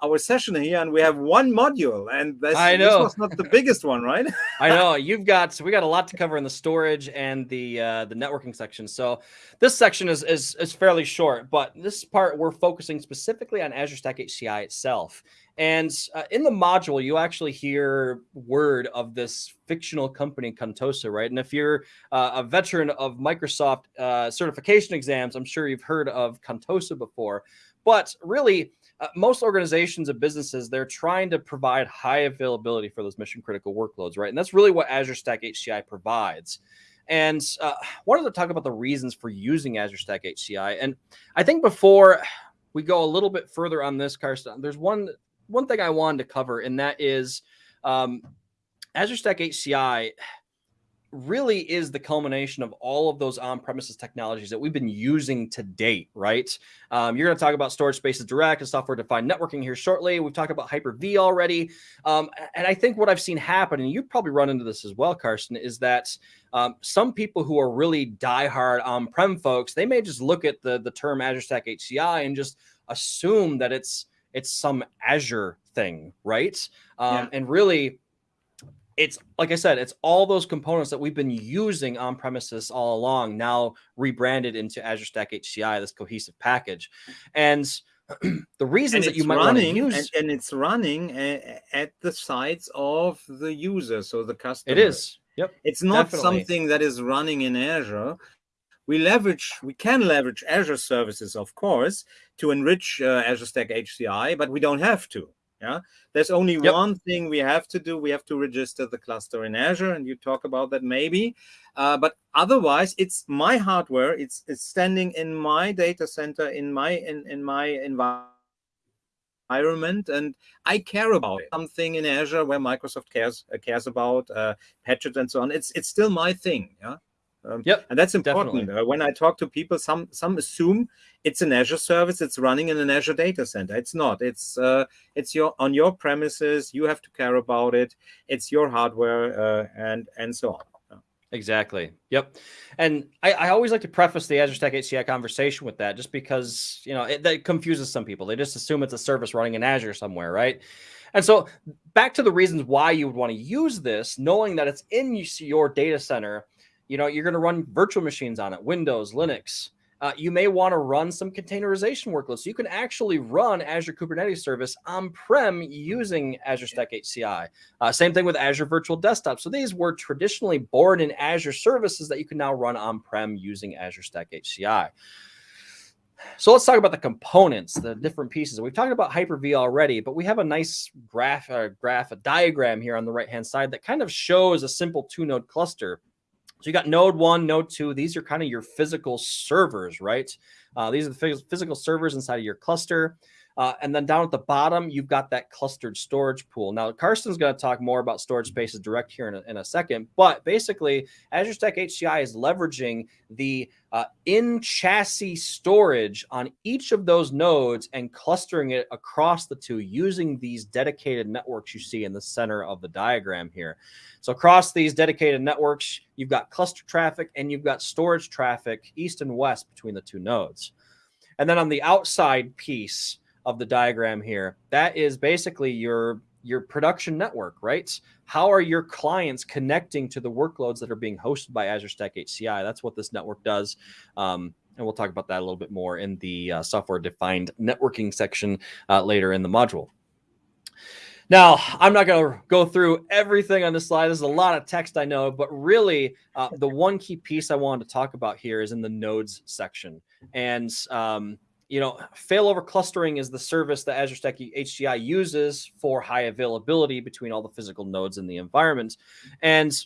our session here and we have one module and this, I know. this was not the biggest one right? I know. You've got so we got a lot to cover in the storage and the uh, the networking section. So this section is, is is fairly short but this part we're focusing specifically on Azure Stack HCI itself. And uh, in the module you actually hear word of this fictional company Contoso right? And if you're uh, a veteran of Microsoft uh, certification exams I'm sure you've heard of Contoso before. But really uh, most organizations and businesses they're trying to provide high availability for those mission critical workloads right? And that's really what azure stack hci provides. And uh, wanted to talk about the reasons for using azure stack hci and i think before we go a little bit further on this carsten there's one one thing i wanted to cover and that is um, azure stack hci really is the culmination of all of those on-premises technologies that we've been using to date, right? Um, you're going to talk about storage spaces direct and software-defined networking here shortly. We've talked about Hyper-V already. Um, and I think what I've seen happen, and you've probably run into this as well, Carsten, is that um, some people who are really die-hard on-prem folks, they may just look at the, the term Azure Stack HCI and just assume that it's it's some Azure thing, right? Um, yeah. And really, it's like I said, it's all those components that we've been using on premises all along, now rebranded into Azure Stack HCI, this cohesive package. And the reasons that you might running, want to use and, and it's running at the sites of the user, so the customer. It is. Yep. It's not definitely. something that is running in Azure. We leverage, we can leverage Azure services, of course, to enrich uh, Azure Stack HCI, but we don't have to. Yeah, there's only yep. one thing we have to do. We have to register the cluster in Azure, and you talk about that maybe. Uh, but otherwise, it's my hardware. It's it's standing in my data center in my in in my environment, and I care about it. something in Azure where Microsoft cares uh, cares about uh, patches and so on. It's it's still my thing. Yeah. Um, yep, and that's important. Uh, when I talk to people, some some assume it's an Azure service. It's running in an Azure data center. It's not. It's uh, it's your on your premises. You have to care about it. It's your hardware uh, and and so on. Exactly. Yep. And I, I, always like to preface the Azure Stack HCI conversation with that, just because you know it, that confuses some people. They just assume it's a service running in Azure somewhere, right? And so back to the reasons why you would want to use this, knowing that it's in your data center, you know, you're going to run virtual machines on it, Windows, Linux, uh, you may want to run some containerization workloads. So you can actually run Azure Kubernetes Service on-prem using Azure Stack HCI. Uh, same thing with Azure Virtual Desktop. So these were traditionally born in Azure services that you can now run on-prem using Azure Stack HCI. So let's talk about the components, the different pieces. We've talked about Hyper-V already, but we have a nice graph, uh, graph, a diagram here on the right-hand side that kind of shows a simple two-node cluster so you got node one, node two. These are kind of your physical servers, right? Uh, these are the physical servers inside of your cluster. Uh, and then down at the bottom, you've got that clustered storage pool. Now, Carsten's going to talk more about storage spaces direct here in a, in a second, but basically, Azure Stack HCI is leveraging the uh, in chassis storage on each of those nodes and clustering it across the two using these dedicated networks you see in the center of the diagram here. So across these dedicated networks, you've got cluster traffic and you've got storage traffic east and west between the two nodes. And then on the outside piece, of the diagram here, that is basically your your production network, right? How are your clients connecting to the workloads that are being hosted by Azure Stack HCI? That's what this network does. Um, and we'll talk about that a little bit more in the uh, software defined networking section uh, later in the module. Now, I'm not going to go through everything on this slide. There's a lot of text, I know, but really uh, the one key piece I wanted to talk about here is in the nodes section. And um, you know, failover clustering is the service that Azure Stack HCI uses for high availability between all the physical nodes in the environment. And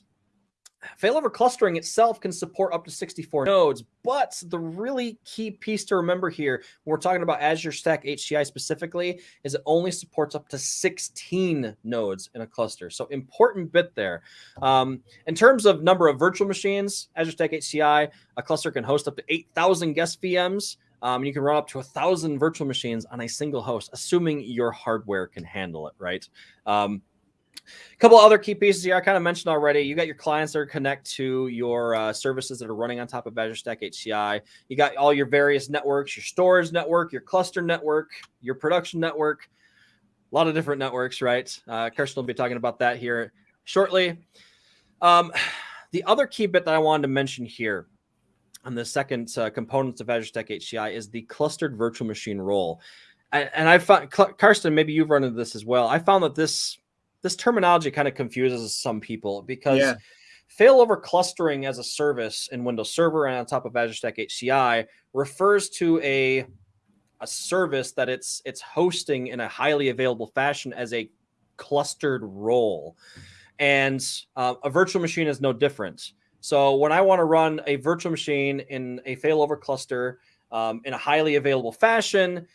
failover clustering itself can support up to 64 nodes, but the really key piece to remember here when we're talking about Azure Stack HCI specifically is it only supports up to 16 nodes in a cluster. So important bit there. Um, in terms of number of virtual machines, Azure Stack HCI, a cluster can host up to 8,000 guest VMs. Um, you can run up to a thousand virtual machines on a single host, assuming your hardware can handle it, right? Um, a couple other key pieces here I kind of mentioned already. You got your clients that are connect to your uh, services that are running on top of Azure Stack HCI. You got all your various networks, your storage network, your cluster network, your production network, a lot of different networks, right? Uh, Carsten will be talking about that here shortly. Um, the other key bit that I wanted to mention here on the second uh, components of Azure Stack HCI is the clustered virtual machine role. And, and I found, Carsten, maybe you've run into this as well. I found that this this terminology kind of confuses some people because yeah. failover clustering as a service in Windows Server and on top of Azure Stack HCI refers to a a service that it's it's hosting in a highly available fashion as a clustered role. And uh, a virtual machine is no different. So when I want to run a virtual machine in a failover cluster um, in a highly available fashion,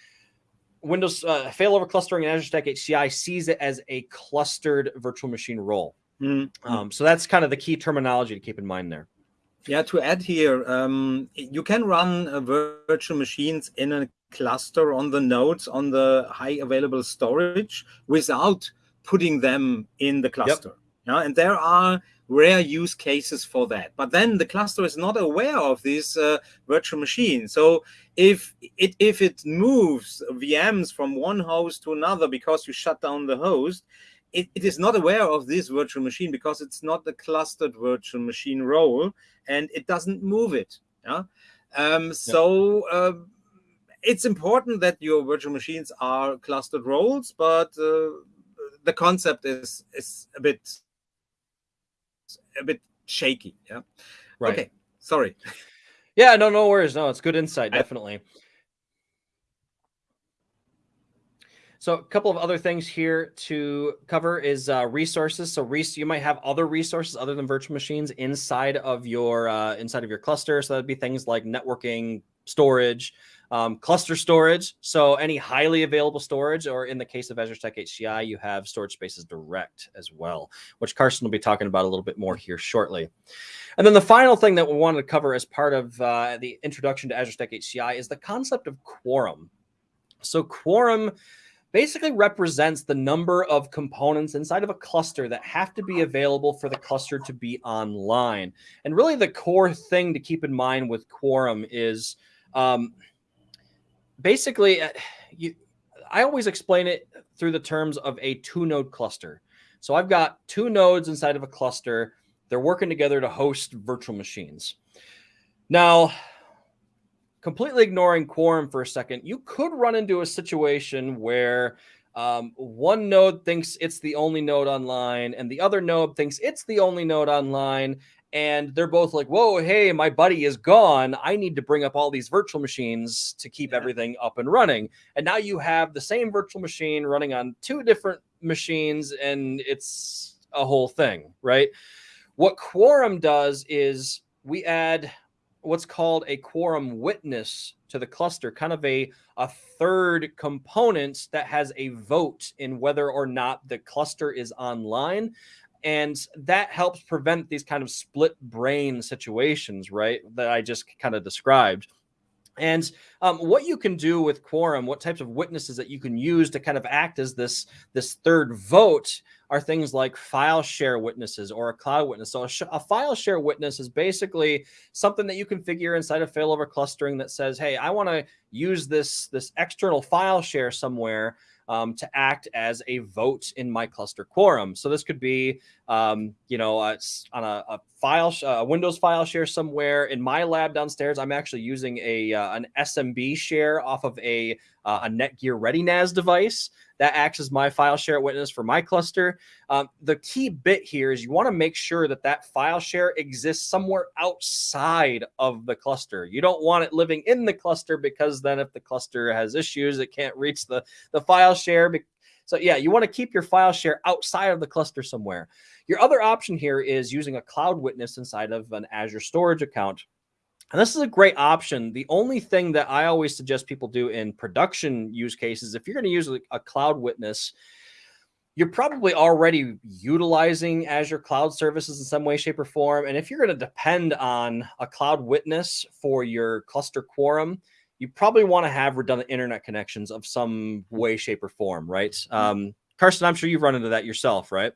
Windows uh, failover clustering in Azure Stack HCI sees it as a clustered virtual machine role. Mm-hmm. Um, so that's kind of the key terminology to keep in mind there. Yeah, to add here, um, you can run uh, virtual machines in a cluster on the nodes on the high available storage without putting them in the cluster. Yep. Yeah, and there are rare use cases for that. But then the cluster is not aware of this uh, virtual machine. So if it if it moves VMs from one host to another because you shut down the host, it, it is not aware of this virtual machine because it's not a clustered virtual machine role and it doesn't move it. Yeah. Um, so uh, it's important that your virtual machines are clustered roles, but uh, the concept is is a bit a bit shaky. Yeah. Right. Okay. Sorry. Yeah. No. No worries. No, it's good insight. Definitely. So a couple of other things here to cover is uh, resources. So res you might have other resources other than virtual machines inside of your uh, inside of your cluster. So that'd be things like networking, storage, Um, cluster storage, so any highly available storage, or in the case of Azure Stack HCI, you have storage spaces direct as well, which Carsten will be talking about a little bit more here shortly. And then the final thing that we wanted to cover as part of uh, the introduction to Azure Stack HCI is the concept of quorum. So quorum basically represents the number of components inside of a cluster that have to be available for the cluster to be online. And really the core thing to keep in mind with quorum is um, basically, uh, you, I always explain it through the terms of a two node cluster. So I've got two nodes inside of a cluster. They're working together to host virtual machines. Now, completely ignoring quorum for a second, you could run into a situation where um, one node thinks it's the only node online and the other node thinks it's the only node online. And they're both like, whoa, hey, my buddy is gone. I need to bring up all these virtual machines to keep yeah. everything up and running. And now you have the same virtual machine running on two different machines, and it's a whole thing, right? What Quorum does is we add what's called a quorum witness to the cluster, kind of a, a third component that has a vote in whether or not the cluster is online. And that helps prevent these kind of split brain situations, right? That I just kind of described. And um, what you can do with quorum, what types of witnesses that you can use to kind of act as this this third vote are things like file share witnesses or a cloud witness. So a, a file share witness is basically something that you configure inside of failover clustering that says, "Hey, I want to use this this external file share somewhere." Um, to act as a vote in my cluster quorum. So this could be, um, you know, uh, on a, a file, a Windows file share somewhere in my lab downstairs. I'm actually using a uh, an SMB share off of a uh, a Netgear ReadyNAS device that acts as my file share witness for my cluster. Um, the key bit here is you want to make sure that that file share exists somewhere outside of the cluster. You don't want it living in the cluster because then if the cluster has issues, it can't reach the, the file share. So yeah, you want to keep your file share outside of the cluster somewhere. Your other option here is using a cloud witness inside of an Azure storage account. And this is a great option. The only thing that I always suggest people do in production use cases, if you're going to use a cloud witness, you're probably already utilizing Azure cloud services in some way, shape, or form. And if you're going to depend on a cloud witness for your cluster quorum, you probably want to have redundant internet connections of some way, shape, or form, right? Mm-hmm. Um, Carsten, I'm sure you've run into that yourself, right?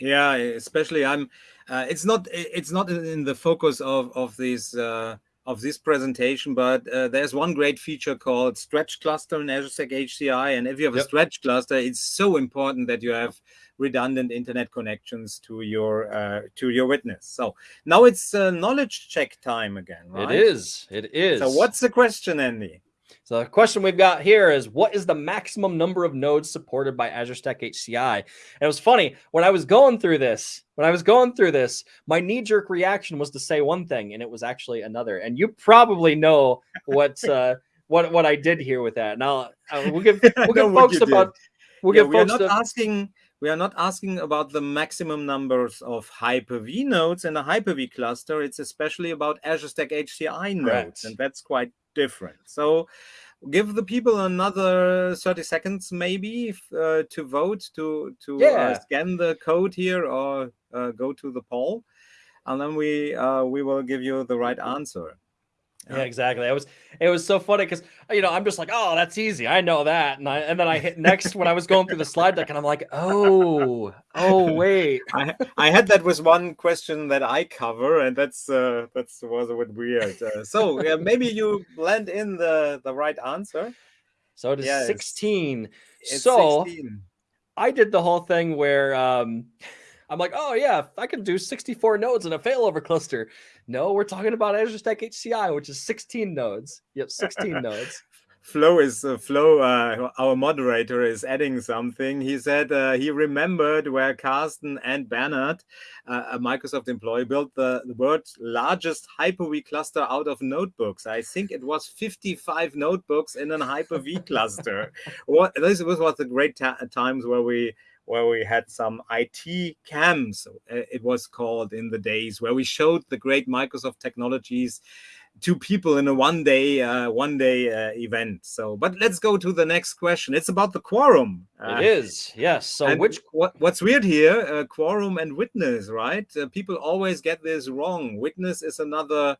Yeah, especially I'm. Uh, it's not. It's not in the focus of of these uh, of this presentation, but uh, there's one great feature called Stretch Cluster in Azure Stack HCI, and if you have yep. a Stretch Cluster, it's so important that you have redundant internet connections to your uh, to your witness. So now it's uh, knowledge check time again, right? It is. It is. So what's the question, Andy? So the question we've got here is what is the maximum number of nodes supported by Azure Stack HCI? And it was funny when I was going through this, when I was going through this, my knee jerk reaction was to say one thing and it was actually another. And you probably know what, uh, what, what I did here with that. Now uh, we'll give, we'll give folks about, we'll yeah, give we folks are not asking, we are not asking about the maximum numbers of Hyper-V nodes in a Hyper-V cluster. It's especially about Azure Stack HCI nodes, Correct. and that's quite different. So give the people another 30 seconds maybe uh, to vote to to uh, yeah. uh, scan the code here or uh, go to the poll and then we uh, we will give you the right answer yeah, exactly. It was it was so funny because you know I'm just like, oh, that's easy. I know that, and I and then I hit next when I was going through the slide deck, and I'm like, oh, oh, wait. I I had that was one question that I cover, and that's uh that's was a bit weird. Uh, so yeah, maybe you blend in the the right answer. So it is yes. 16. It's so 16. I did the whole thing where um I'm like, oh yeah, I can do 64 nodes in a failover cluster. No, we're talking about Azure Stack HCI, which is 16 nodes. Yep, 16 nodes. Flo is uh, Flo, uh, our moderator, is adding something. He said uh, he remembered where Carsten and Bernard, uh, a Microsoft employee, built the, the world's largest Hyper-V cluster out of notebooks. I think it was 55 notebooks in an Hyper-V cluster. what this was, was the great times where we where we had some IT camps, uh, it was called in the days, where we showed the great Microsoft technologies to people in a one day uh, one day uh, event. So, but let's go to the next question. It's about the quorum. it is yes. So which what, what's weird here? Uh, quorum and witness, right? Uh, people always get this wrong. Witness is another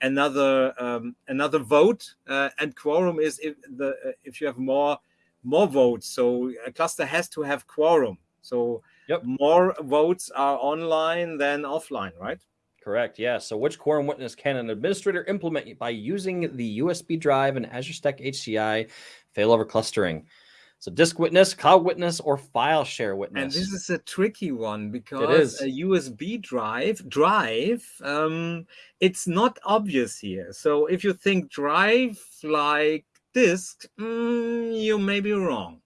another um, another vote, uh, and quorum is if the uh, if you have more more votes. So a cluster has to have quorum. So Yep. more votes are online than offline, right? Correct. Yeah. So which quorum witness can an administrator implement by using the USB drive and Azure Stack HCI failover clustering? So disk witness, cloud witness, or file share witness. And this is a tricky one because is. a USB drive drive um, it's not obvious here. So if you think drive like disk, mm, you may be wrong.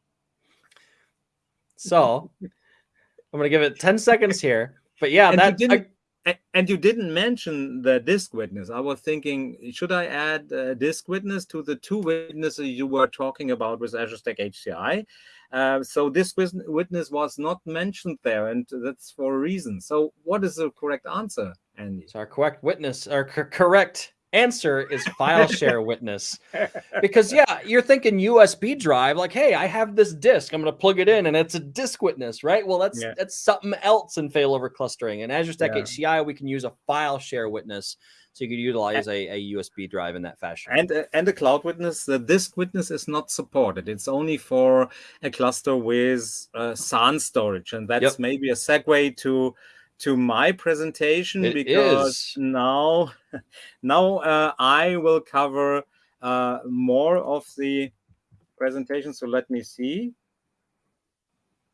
so I'm gonna give it 10 seconds here. But yeah, And you that didn't- A- And you didn't mention the disk witness. I was thinking, should I add uh, disk witness to the two witnesses you were talking about with Azure Stack HCI? Uh, so this witness was not mentioned there, and that's for a reason. So what is the correct answer, Andy? So our correct witness or cor- correct answer is file share witness. Because yeah, you're thinking USB drive, like, hey, I have this disk, I'm gonna plug it in, and it's a disk witness, right? Well, that's Yeah. that's something else in failover clustering. In Azure Stack Yeah. HCI, we can use a file share witness, so you could utilize a, a USB drive in that fashion. And uh, and the cloud witness, the disk witness is not supported. It's only for a cluster with uh, SAN storage, and that's Yep. maybe a segue to to my presentation It because is. now now uh, I will cover uh, more of the presentation. So let me see.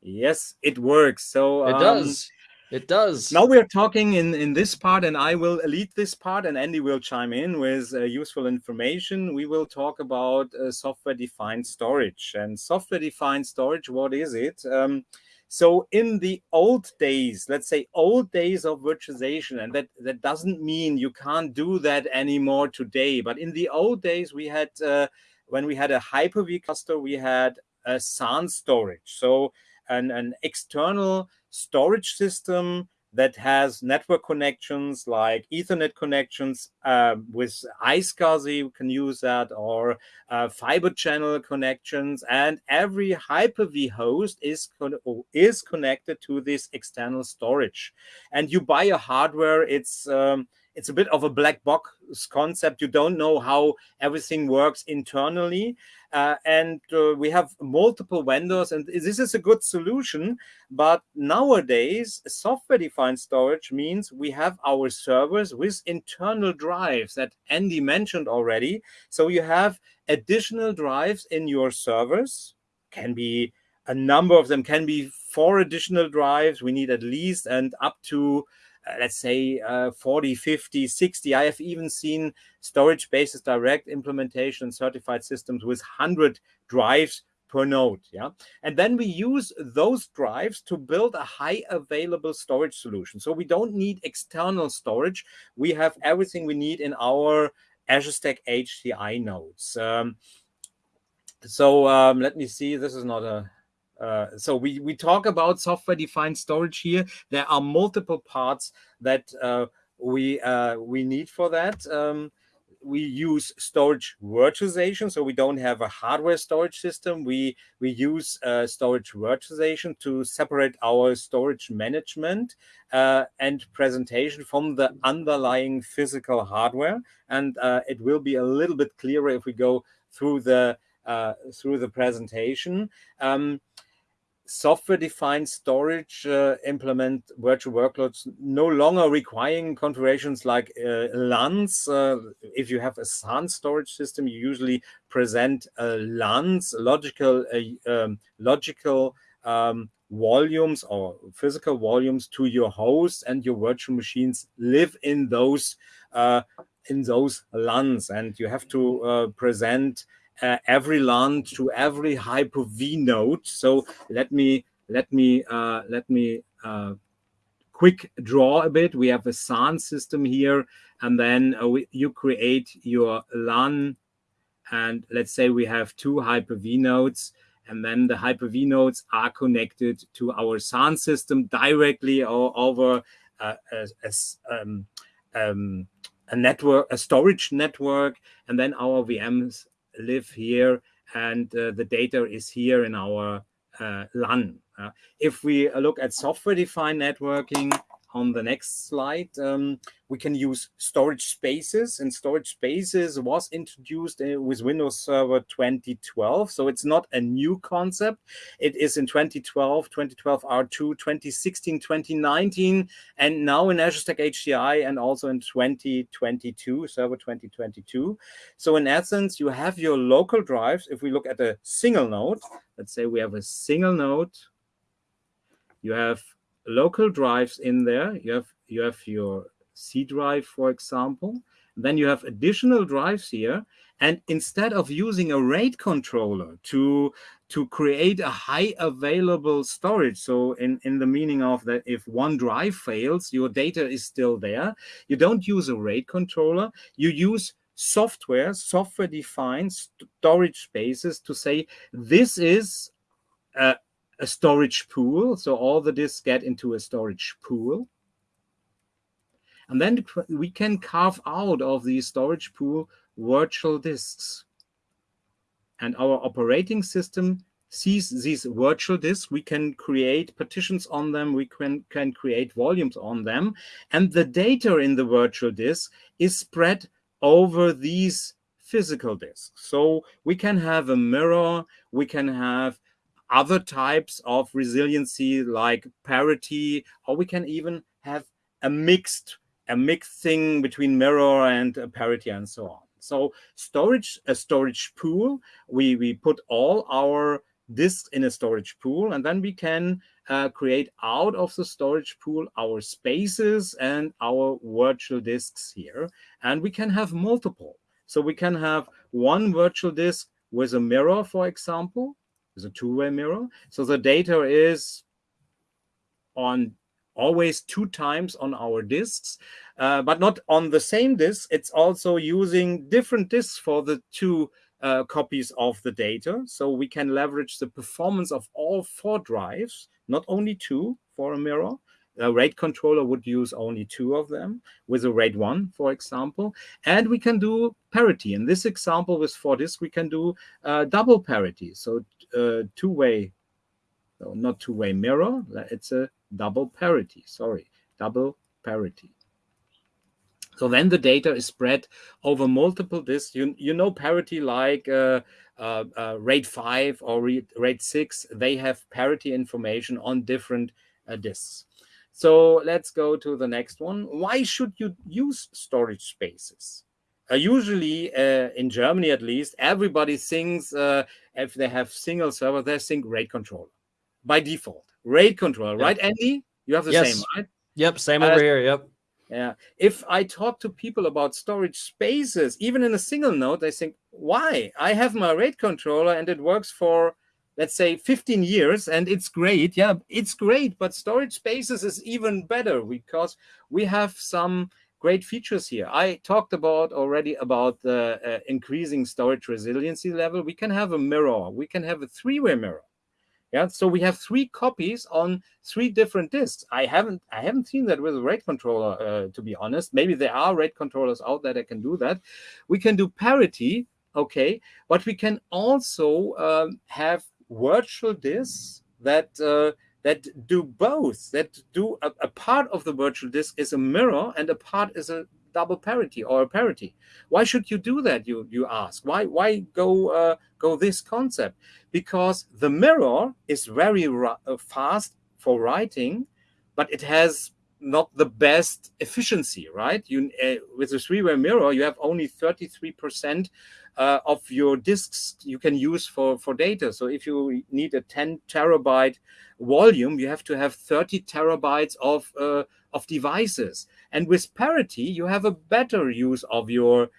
Yes, it works. So it um, does. It does. now we're talking in, in this part, and I will lead this part, and Andy will chime in with uh, useful information. We will talk about uh, software defined storage. And software defined storage, what is it? Um, so in the old days, let's say old days of virtualization, and that, that doesn't mean you can't do that anymore today. But in the old days, we had, uh, when we had a Hyper-V cluster, we had a SAN storage. So an, an external storage system that has network connections like Ethernet connections uh, with iSCSI, you can use that, or uh, fiber channel connections. And every Hyper-V host is, con- is connected to this external storage. And you buy a hardware, it's um, it's a bit of a black box concept. You don't know how everything works internally. Uh, and uh, we have multiple vendors, and this is a good solution. But nowadays, software defined storage means we have our servers with internal drives that Andy mentioned already. So you have additional drives in your servers, can be a number of them, can be four additional drives. We need at least and up to let's say uh, 40 50 60 i have even seen storage spaces direct implementation certified systems with 100 drives per node yeah? And then we use those drives to build a high available storage solution. So we don't need external storage. We have everything we need in our azure stack hci nodes. Um, so um, let me see. This is not a uh, so we, we talk about software defined storage here. There are multiple parts that uh, we uh, we need for that. Um, we use storage virtualization, so we don't have a hardware storage system. We we use uh, storage virtualization to separate our storage management uh, and presentation from the underlying physical hardware. And uh, it will be a little bit clearer if we go through the through the presentation. Um, software-defined storage uh, implement virtual workloads no longer requiring configurations like uh, LUNs. Uh, if you have a SAN storage system, you usually present uh, LUNs, logical, um, logical um, volumes or physical volumes to your host, and your virtual machines live in those uh, in those LUNs, and you have to uh, present uh, every LUN to every Hyper-V node. So let me let me uh, let me uh, quick draw a bit. We have a SAN system here, and then uh, we, you create your LUN, and let's say we have two Hyper-V nodes. And then the Hyper-V nodes are connected to our SAN system directly or over uh, a, a, um, um, a network, a storage network, and then our VMs live here, and uh, the data is here in our uh, LUN. Uh, if we look at software-defined networking, on the next slide, um, we can use storage spaces and storage spaces was introduced uh, with Windows Server 2012. So it's not a new concept. It is in 2012, 2012 R2, 2016, 2019, and now in Azure Stack HCI and also in 2022, Server 2022. So in essence, you have your local drives. If we look at a single node, let's say we have a single node, you have local drives in there. You have you have your C drive, for example. Then you have additional drives here. And instead of using a RAID controller to, to create a high available storage, so in, in the meaning of that if one drive fails, your data is still there, you don't use a RAID controller, you use software, software-defined storage spaces to say, this is a, a storage pool. So all the disks get into a storage pool. And then we can carve out of the storage pool virtual disks. And our operating system sees these virtual disks. We can create partitions on them. We can, can create volumes on them. And the data in the virtual disk is spread over these physical disks. So we can have a mirror. We can have other types of resiliency like parity, or we can even have a mixed a mixed thing between mirror and parity and so on. So storage, a storage pool, we, we put all our disks in a storage pool, and then we can uh, create out of the storage pool our spaces and our virtual disks here. And we can have multiple. So we can have one virtual disk with a mirror, for example, is a two-way mirror. So the data is on always two times on our disks, uh, but not on the same disk. It's also using different disks for the two uh, copies of the data. So we can leverage the performance of all four drives, not only two for a mirror. A RAID controller would use only two of them with a RAID 1, for example. And we can do parity. In this example with four disks, we can do uh, double parity. So uh, two-way, no, not two-way mirror. It's a double parity. Sorry, double parity. So then the data is spread over multiple disks. You, you know parity like uh, uh, uh, RAID 5 or RAID 6, they have parity information on different uh, disks. So let's go to the next one. Why should you use storage spaces? Uh, usually, uh, in Germany at least, everybody thinks uh, if they have single server, they think RAID controller by default. RAID controller, yep. right, Andy? You have the yes. same, right? Yep, same over uh, here. Yep. Yeah. If I talk to people about storage spaces, even in a single node, they think, why? I have my RAID controller and it works for, let's say, 15 years and it's great. Yeah, it's great. But storage spaces is even better because we have some great features here. I talked about already about the uh, increasing storage resiliency level. We can have a mirror. We can have a three-way mirror. Yeah, so we have three copies on three different disks. I haven't I haven't seen that with a RAID controller, uh, to be honest. Maybe there are RAID controllers out there that can do that. We can do parity, okay, but we can also um, have virtual disks that uh, that do both, that do a, a, part of the virtual disk is a mirror and a part is a double parity or a parity. Why should you do that, you, you ask? Why, why go, uh, go this concept? Because the mirror is very uh, fast for writing, but it has not the best efficiency, right? You uh, With a three-way mirror, you have only 33% uh, of your disks you can use for, for data. So if you need a 10 terabyte volume, you have to have 30 terabytes of, uh, of devices. And with parity, you have a better use of your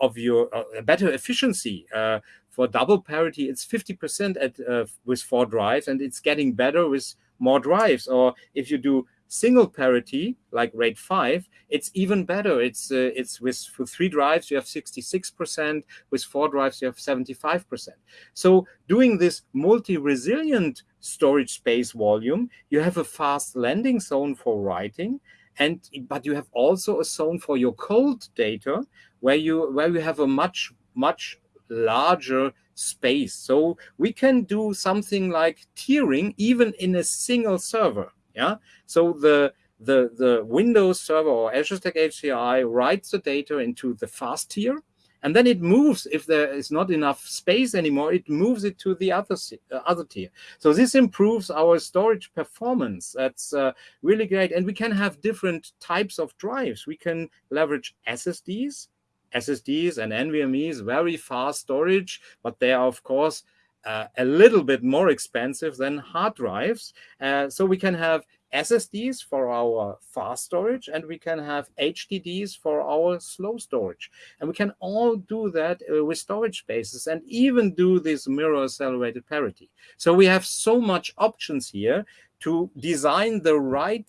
of your uh, better efficiency. Uh, for double parity, it's 50% at uh, with four drives, and it's getting better with more drives. Or if you do single parity like RAID 5 it's even better it's uh, it's with for three drives you have 66 percent with four drives you have 75 percent so doing this multi-resilient storage space volume you have a fast landing zone for writing and but you have also a zone for your cold data where you where you have a much much larger space. So we can do something like tiering even in a single server. Yeah. So the the the Windows server or Azure Stack HCI writes the data into the fast tier, and then it moves if there is not enough space anymore. It moves it to the other uh, other tier. So this improves our storage performance. That's uh, really great, and we can have different types of drives. We can leverage SSDs SSDs and NVMEs, very fast storage, but they are, of course, uh, a little bit more expensive than hard drives. Uh, so we can have SSDs for our fast storage, and we can have HDDs for our slow storage. And we can all do that uh, with storage spaces and even do this mirror accelerated parity. So we have so much options here to design the right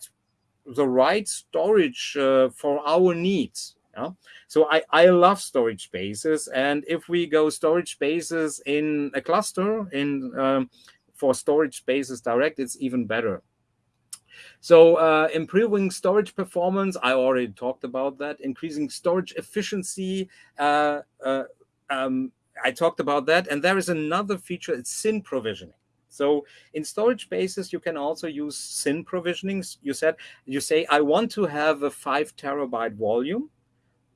the right storage uh, for our needs yeah? So I, I love storage spaces. And if we go storage spaces in a cluster in um, for storage spaces direct, it's even better. So uh, improving storage performance, I already talked about that. Increasing storage efficiency, uh, uh, um, I talked about that. And there is another feature, it's thin provisioning. So in storage spaces, you can also use thin provisioning. You said, you say, I want to have a five terabyte volume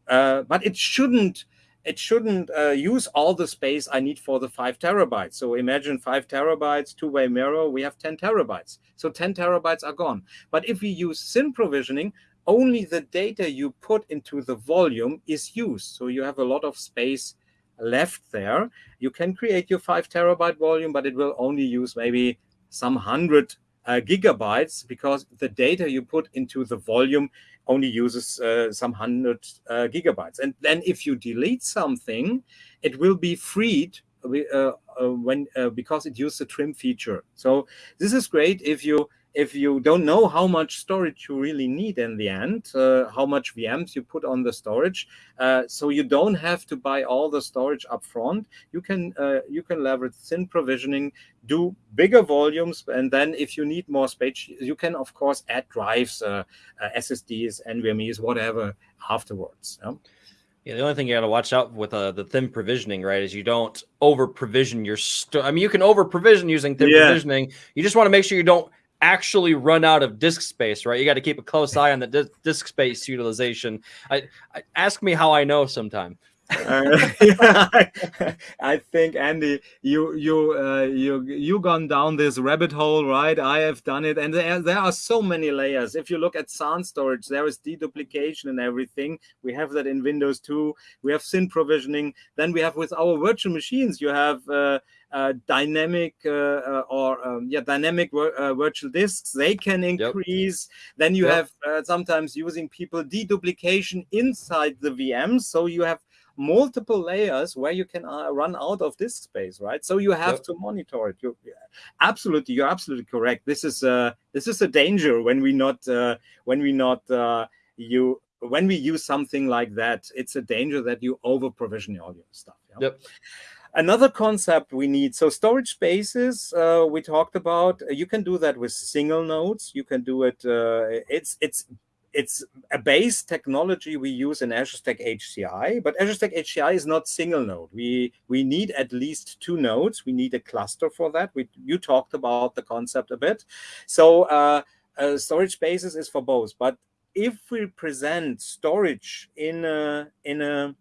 uh, but it shouldn't it shouldn't uh, use all the space I need for the five terabytes. So imagine five terabytes, two-way mirror, we have 10 terabytes. So 10 terabytes are gone. But if we use thin provisioning, only the data you put into the volume is used. So you have a lot of space left there. You can create your five terabyte volume, but it will only use maybe some hundred uh, gigabytes because the data you put into the volume only uses uh, some hundred uh, gigabytes. And then if you delete something, it will be freed uh, uh when uh, because it used the trim feature. So this is great if you if you don't know how much storage you really need in the end, uh, how much VMs you put on the storage, uh, so you don't have to buy all the storage up front. You can uh, you can leverage thin provisioning, do bigger volumes, and then if you need more space, you can of course add drives, uh, uh, SSDs, NVMe's, whatever afterwards. Yeah? Yeah, the only thing you got to watch out with uh, the thin provisioning, right, is you don't over provision your. I mean, you can over provision using thin yeah. provisioning. You just want to make sure you don't actually run out of disk space, right? You got to keep a close eye on the disk, space utilization. I, I, ask me how I know sometime. uh, yeah, I think Andy, you you uh, you you gone down this rabbit hole, right? I have done it, and there, there are so many layers. If you look at SAN storage, there is deduplication and everything. We have that in Windows 2. We have thin provisioning. Then we have with our virtual machines, you have uh, dynamic uh, uh, or um, yeah dynamic virtual disks they can increase yep. then you yep. have sometimes using people deduplication inside the vms so you have multiple layers where you can uh, run out of disk space right so you have yep. to monitor it you absolutely you're absolutely correct this is uh this is a danger when we not uh, when we not uh, you when we use something like that it's a danger that you over provision all your stuff yeah? yep Another concept we need, so storage spaces uh, we talked about, uh, you can do that with single nodes. You can do it, uh, it's, it's, it's a base technology we use in Azure Stack HCI, but Azure Stack HCI is not single node. We, we need at least two nodes. We need a cluster for that. We, you talked about the concept a bit. So uh, uh, storage spaces is for both, but if we present storage in a, in a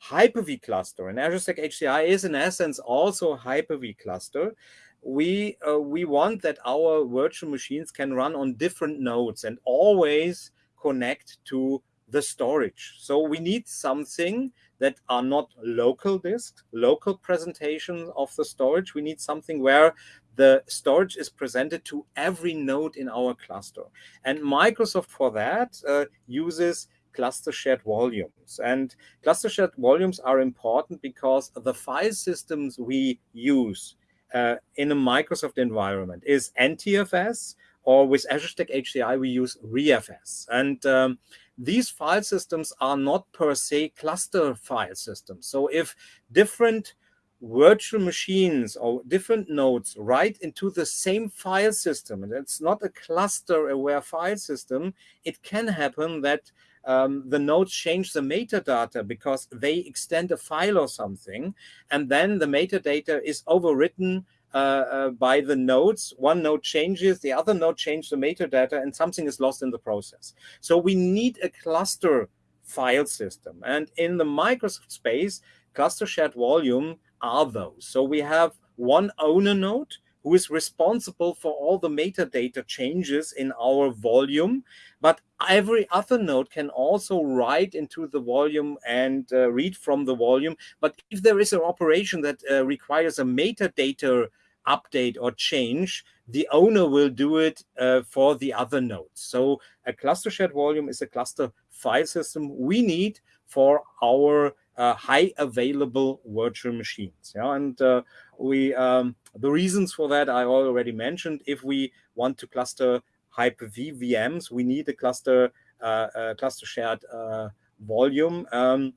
Hyper-V cluster, and Azure Stack HCI is in essence also Hyper-V cluster, we uh, we want that our virtual machines can run on different nodes and always connect to the storage. So we need something that are not local disks, local presentation of the storage. We need something where the storage is presented to every node in our cluster. And Microsoft for that uh, uses cluster shared volumes. And cluster shared volumes are important because the file systems we use uh, in a Microsoft environment is NTFS, or with Azure Stack HCI, we use ReFS. And um, these file systems are not per se cluster file systems. So if different virtual machines or different nodes write into the same file system, and it's not a cluster-aware file system, it can happen that um, the nodes change the metadata because they extend a file or something, and then the metadata is overwritten uh, uh, by the nodes. One node changes, the other node changes the metadata, and something is lost in the process. So we need a cluster file system. And in the Microsoft space, cluster shared volume are those. So we have one owner node who is responsible for all the metadata changes in our volume. But every other node can also write into the volume and uh, read from the volume. But if there is an operation that uh, requires a metadata update or change, the owner will do it uh, for the other nodes. So a cluster shared volume is a cluster file system we need for our uh, high available virtual machines. Yeah, and uh, we um, the reasons for that I already mentioned. If we want to cluster Hyper-V VMs, we need a cluster uh, uh cluster shared uh, volume. Um,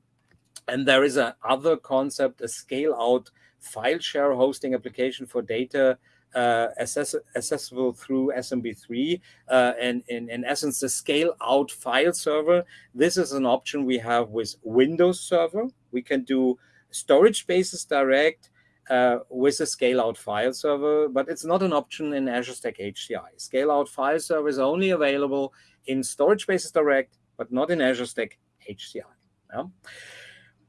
and there is a other concept, a scale out file share hosting application for data access accessible through SMB3 uh, and in, in essence the scale out file server. This is an option we have with Windows Server. We can do storage spaces direct uh, with a scale out file server, but it's not an option in Azure Stack HCI. Scale out file server is only available in storage spaces direct, but not in Azure Stack HCI. Yeah?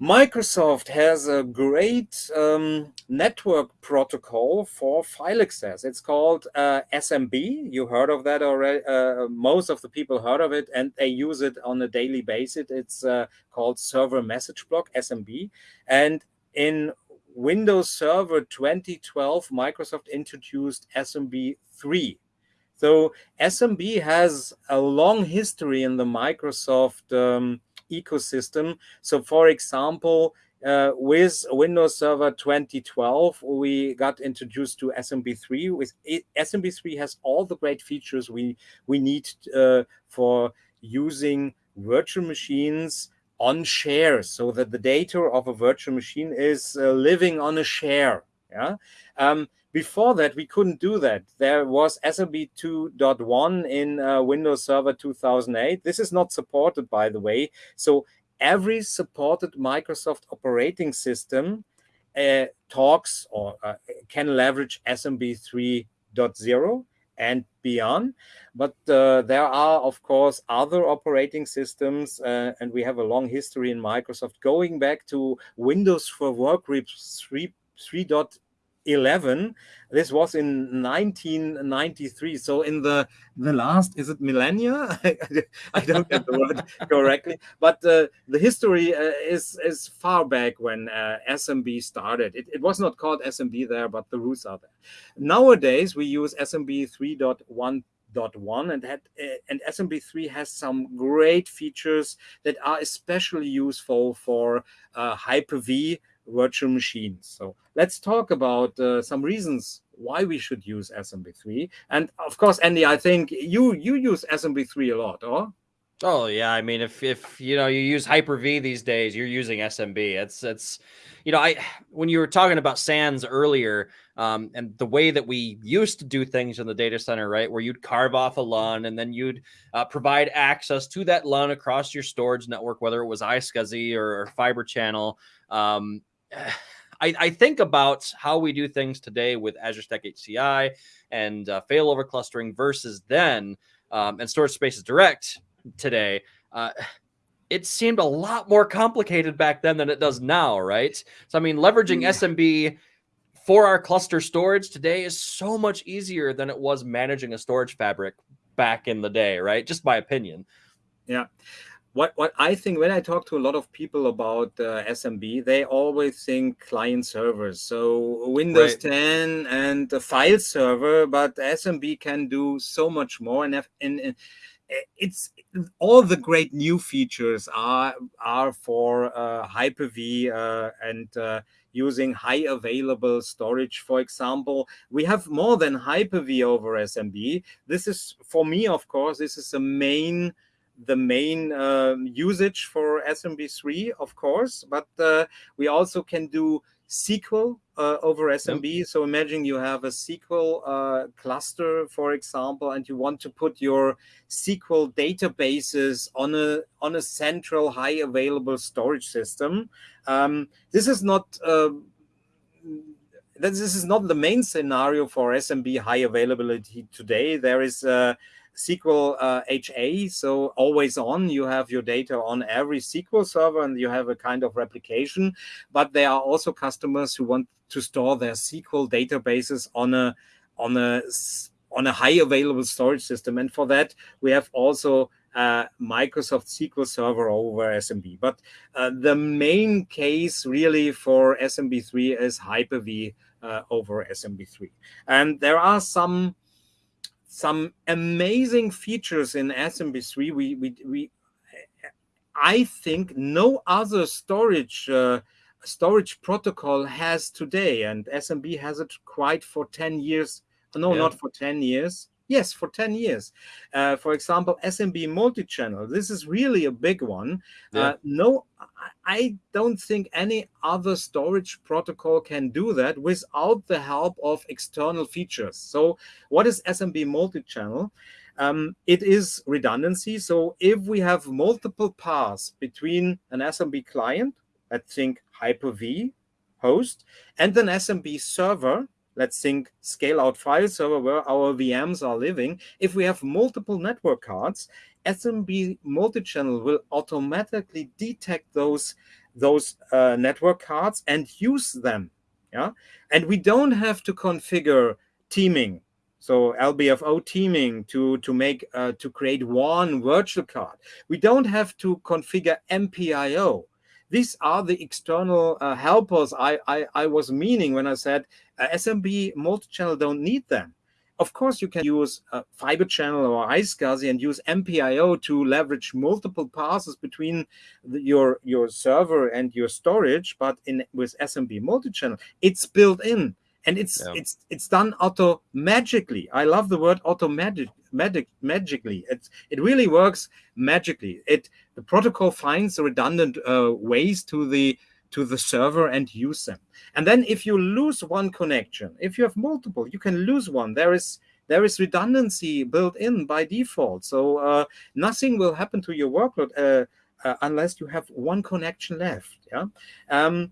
Microsoft has a great um, network protocol for file access. It's called uh, SMB. You heard of that already. Uh, most of the people heard of it, and they use it on a daily basis. It's uh, called Server Message Block, SMB. And in Windows Server 2012, Microsoft introduced SMB 3. So SMB has a long history in the Microsoft um, ecosystem. So for example, uh, with Windows Server 2012, we got introduced to SMB3. With SMB3 has all the great features we we need uh, for using virtual machines on shares, so that the data of a virtual machine is uh, living on a share. Yeah. Um, before that, we couldn't do that. There was SMB 2.1 in uh, Windows Server 2008. This is not supported, by the way. So every supported Microsoft operating system uh, talks or uh, can leverage SMB 3.0 and beyond. But uh, there are, of course, other operating systems, uh, and we have a long history in Microsoft going back to Windows for Workgroups 3. 3. 11 this was in 1993 so in the the last is it millennia? I don't get the word correctly but uh, the history uh, is is far back when uh, smb started. It, it was not called smb there but the roots are there. Nowadays we use smb 3.1 1 and that uh, and SMB3 has some great features that are especially useful for uh, Hyper-V virtual machines. So let's talk about uh, some reasons why we should use SMB3. And of course, Andy, I think you you use SMB3 a lot, or? Oh yeah, I mean, if if you know you use Hyper V these days, you're using SMB. It's it's, you know, I when you were talking about SANs earlier, um, and the way that we used to do things in the data center, right, where you'd carve off a LUN and then you'd uh, provide access to that LUN across your storage network, whether it was iSCSI or, or Fiber Channel. Um, I, I, think about how we do things today with Azure Stack HCI and uh, failover clustering versus then um, and storage spaces direct today. Uh, it seemed a lot more complicated back then than it does now, right? So, I mean, leveraging yeah. SMB for our cluster storage today is so much easier than it was managing a storage fabric back in the day, right? Just my opinion. Yeah what what I think when I talk to a lot of people about uh, SMB, they always think client servers. So Windows right. 10 and the file server, but SMB can do so much more. And, and, and it's all the great new features are are for uh, Hyper-V uh, and uh, using high available storage. For example, we have more than Hyper-V over SMB. This is for me, of course, this is the main the main um, usage for SMB3, of course, but uh, we also can do SQL uh, over SMB. Yep. So imagine you have a SQL uh, cluster, for example, and you want to put your SQL databases on a on a central high available storage system. Um, this is not. Uh, this is not the main scenario for SMB high availability today. There is uh, SQL uh, HA, so always on. You have your data on every SQL server and you have a kind of replication. But there are also customers who want to store their SQL databases on a on a on a high available storage system. And for that, we have also uh, Microsoft SQL Server over SMB. But uh, the main case really for SMB3 is Hyper-V uh, over SMB3. And there are some some amazing features in SMB3. We, we, we, I think no other storage uh, storage protocol has today, and SMB has it quite for 10 years. No, yeah. not for 10 years. Yes, for 10 years. Uh, for example, SMB multi-channel. This is really a big one. Yeah. Uh, no, I don't think any other storage protocol can do that without the help of external features. So what is SMB multi-channel? Um, it is redundancy. So if we have multiple paths between an SMB client, I think Hyper-V host, and an SMB server, let's think scale out file server where our VMs are living. If we have multiple network cards, SMB multi-channel will automatically detect those, those uh, network cards and use them. Yeah, And we don't have to configure teaming. So LBFO teaming to, to make uh, to create one virtual card. We don't have to configure MPIO these are the external uh, helpers I, I, I, was meaning when I said uh, SMB multi-channel don't need them. Of course, you can use a fiber channel or iSCSI and use MPIO to leverage multiple passes between the, your, your server and your storage, but in with SMB multi-channel, it's built in and it's yeah. it's it's done auto magically. I love the word auto magic, magic magically. It it really works magically. It the protocol finds redundant uh, ways to the to the server and use them. And then if you lose one connection, if you have multiple, you can lose one. There is there is redundancy built in by default. So uh, nothing will happen to your workload uh, uh, unless you have one connection left. Yeah. Um,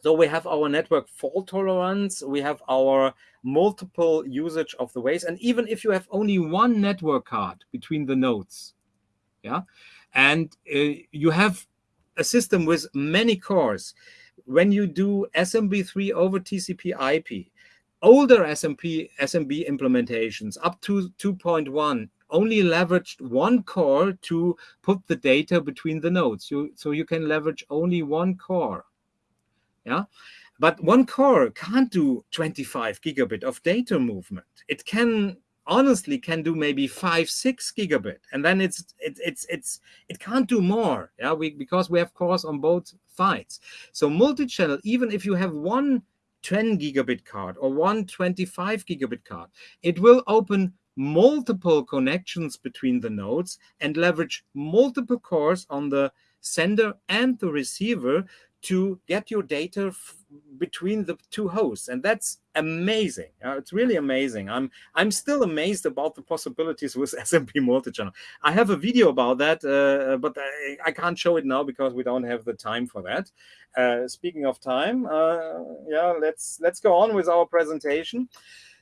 so we have our network fault tolerance, we have our multiple usage of the ways. And even if you have only one network card between the nodes, yeah, and uh, you have a system with many cores. When you do SMB3 over TCP IP, older SMP, SMB implementations up to 2.1 only leveraged one core to put the data between the nodes. You, so you can leverage only one core. Yeah. But one core can't do 25 gigabit of data movement. It can honestly can do maybe five, six gigabit, and then it's it, it's it's it can't do more. Yeah, we because we have cores on both sides. So multi-channel, even if you have one 10 gigabit card or one 25 gigabit card, it will open multiple connections between the nodes and leverage multiple cores on the sender and the receiver to get your data between the two hosts and that's amazing. Uh, it's really amazing. I'm i'm still amazed about the possibilities with smb multi-channel. I have a video about that uh, but I, I, can't show it now because we don't have the time for that. Uh, speaking of time uh, yeah let's let's go on with our presentation.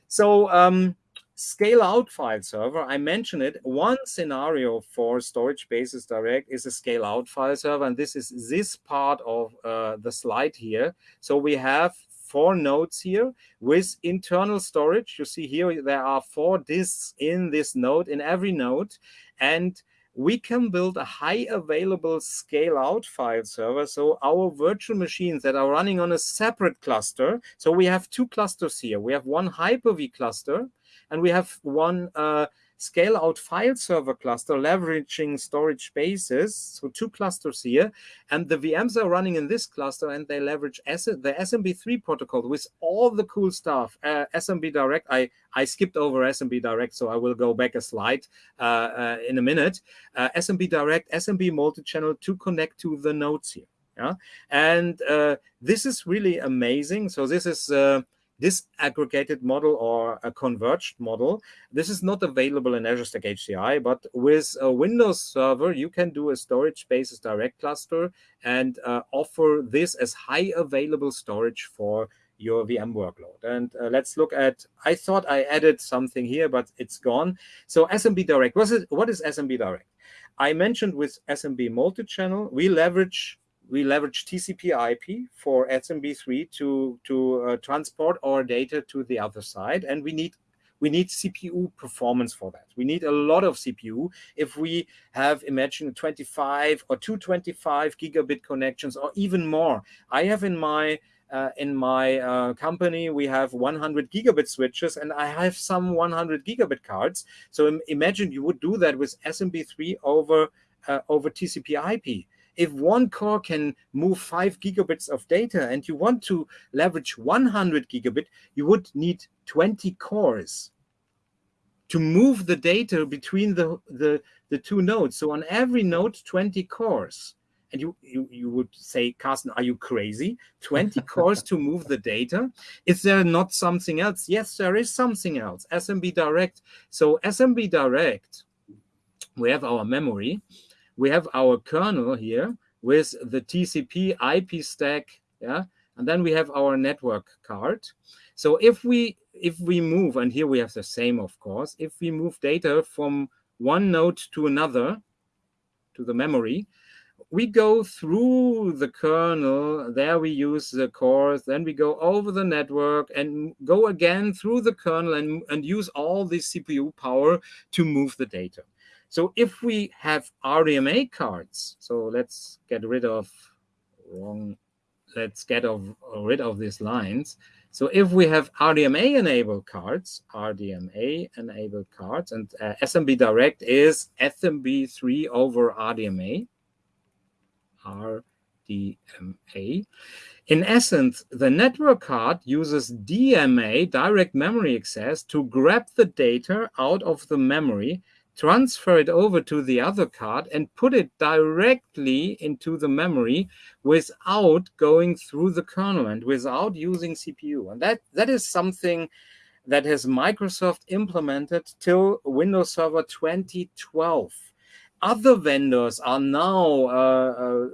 So um, Scale out file server, I mentioned it. One scenario for Storage Spaces Direct is a scale out file server, and this is this part of uh, the slide here. So we have four nodes here with internal storage. You see here there are four disks in this node, in every node, and we can build a high available scale out file server. So our virtual machines that are running on a separate cluster. So we have two clusters here. We have one Hyper-V cluster and we have one uh, scale out file server cluster leveraging storage spaces. So two clusters here. And the VMs are running in this cluster and they leverage S the SMB3 protocol with all the cool stuff. Uh, SMB Direct, I, I skipped over SMB Direct, so I will go back a slide uh, uh, in a minute. Uh, SMB Direct, SMB multi-channel to connect to the nodes here. Yeah, and uh, this is really amazing. So this is uh, disaggregated model or a converged model. This is not available in Azure Stack HCI, but with a Windows server, you can do a storage spaces direct cluster and uh, offer this as high available storage for your VM workload. And uh, let's look at, I thought I added something here, but it's gone. So SMB Direct, what is, what is SMB Direct? I mentioned with SMB multi-channel, we leverage we leverage TCP IP for SMB3 to to uh, transport our data to the other side, and we need we need CPU performance for that. We need a lot of CPU. If we have, imagine 25 or 225 gigabit connections or even more. I have in my uh, in my uh, company, we have 100 gigabit switches and I have some 100 gigabit cards. So Im imagine you would do that with SMB3 over, uh, over TCP IP if one core can move five gigabits of data and you want to leverage 100 gigabit, you would need 20 cores to move the data between the, the, the two nodes. So on every node, 20 cores. And you, you, you would say, Carsten, are you crazy? 20 cores to move the data? Is there not something else? Yes, there is something else, SMB Direct. So SMB Direct, we have our memory we have our kernel here with the TCP IP stack, yeah, and then we have our network card. So if we if we move, and here we have the same, of course, if we move data from one node to another, to the memory, we go through the kernel, there we use the cores, then we go over the network and go again through the kernel and, and use all the CPU power to move the data. So if we have RDMA cards, so let's get rid of wrong, let's get of, rid of these lines. So if we have RDMA enabled cards, RDMA enabled cards, and uh, SMB Direct is SMB3 over RDMA, RDMA. In essence, the network card uses DMA, direct memory access, to grab the data out of the memory transfer it over to the other card and put it directly into the memory without going through the kernel and without using CPU. And that, that is something that has Microsoft implemented till Windows Server 2012. Other vendors are now uh, uh,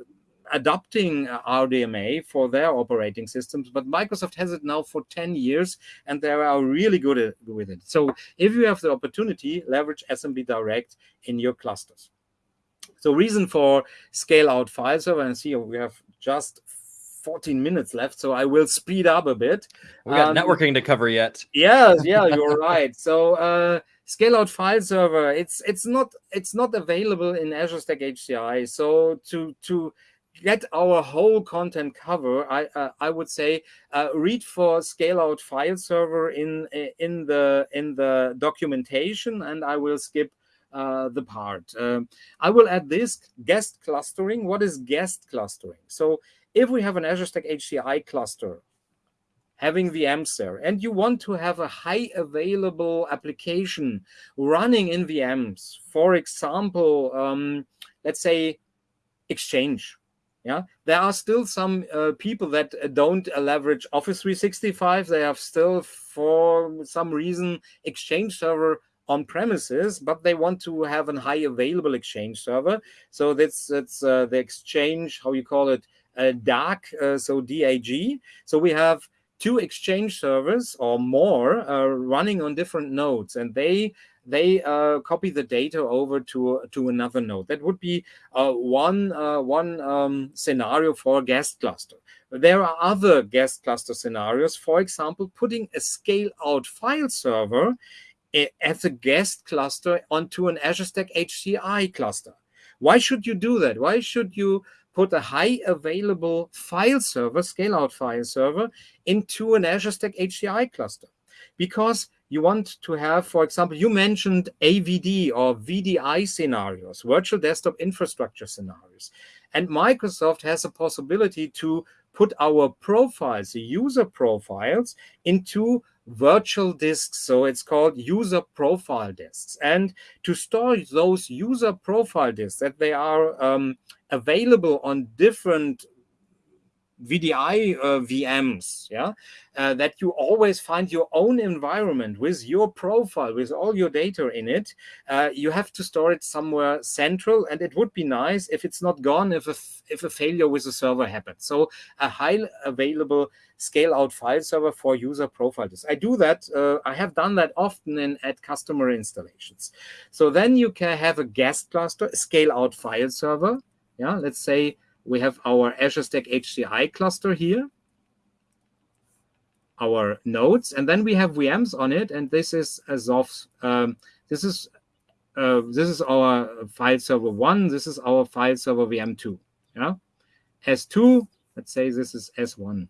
adopting uh, RDMA for their operating systems, but Microsoft has it now for 10 years, and they are really good with it. So if you have the opportunity, leverage SMB Direct in your clusters. So reason for scale out file server, and see we have just 14 minutes left, so I will speed up a bit. We got um, networking to cover yet. Yes, yeah, you're right. So uh, scale out file server, it's it's not it's not available in Azure Stack HCI. So to to get our whole content cover, I uh, I would say uh, read for scale out file server in in the in the documentation, and I will skip uh, the part. Um, I will add this guest clustering. What is guest clustering? So if we have an Azure Stack HCI cluster having the VMs there, and you want to have a high available application running in VMs, for example, um, let's say Exchange yeah, there are still some uh, people that uh, don't uh, leverage Office 365. They have still, for some reason, Exchange server on premises, but they want to have a high available Exchange server. So that's that's uh, the Exchange, how you call it, uh, DAG, uh, so DAG. So we have two Exchange servers or more running on different nodes, and they they uh, copy the data over to to another node. That would be uh, one uh, one um, scenario for a guest cluster. There are other guest cluster scenarios. For example, putting a scale out file server eh, as a guest cluster onto an Azure Stack HCI cluster. Why should you do that? Why should you put a high available file server, scale out file server, into an Azure Stack HCI cluster? Because you want to have, for example, you mentioned AVD or VDI scenarios, virtual desktop infrastructure scenarios. And Microsoft has a possibility to put our profiles, the user profiles, into virtual disks. So it's called user profile disks. And to store those user profile disks that they are um, available on different VDI uh, VMs, yeah, uh, that you always find your own environment with your profile, with all your data in it. Uh, you have to store it somewhere central, and it would be nice if it's not gone if a, if a failure with the server happens. So a high available scale out file server for user profiles. I do that. Uh, I have done that often in at customer installations. So then you can have a guest cluster, scale out file server. Yeah, let's say we have our Azure Stack HCI cluster here, our nodes, and then we have VMs on it. And this is as um, this is uh, this is our file server one. This is our file server VM two. Yeah, S2. Let's say this is S1.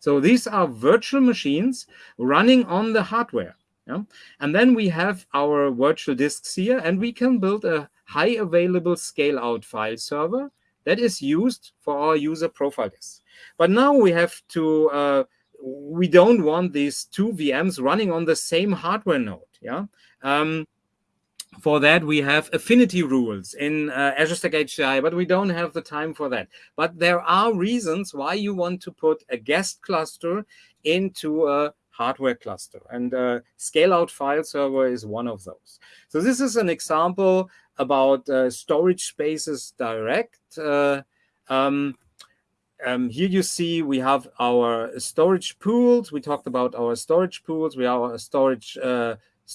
So these are virtual machines running on the hardware. Yeah? And then we have our virtual disks here, and we can build a high available scale out file server that is used for our user profile disks. But now we have to, uh, we don't want these two VMs running on the same hardware node. Yeah. Um, for that, we have affinity rules in uh, Azure Stack HCI, but we don't have the time for that. But there are reasons why you want to put a guest cluster into a hardware cluster. And uh, scale out file server is one of those. So this is an example about uh, storage spaces direct. Uh, um, um, here you see we have our storage pools. We talked about our storage pools. We have our storage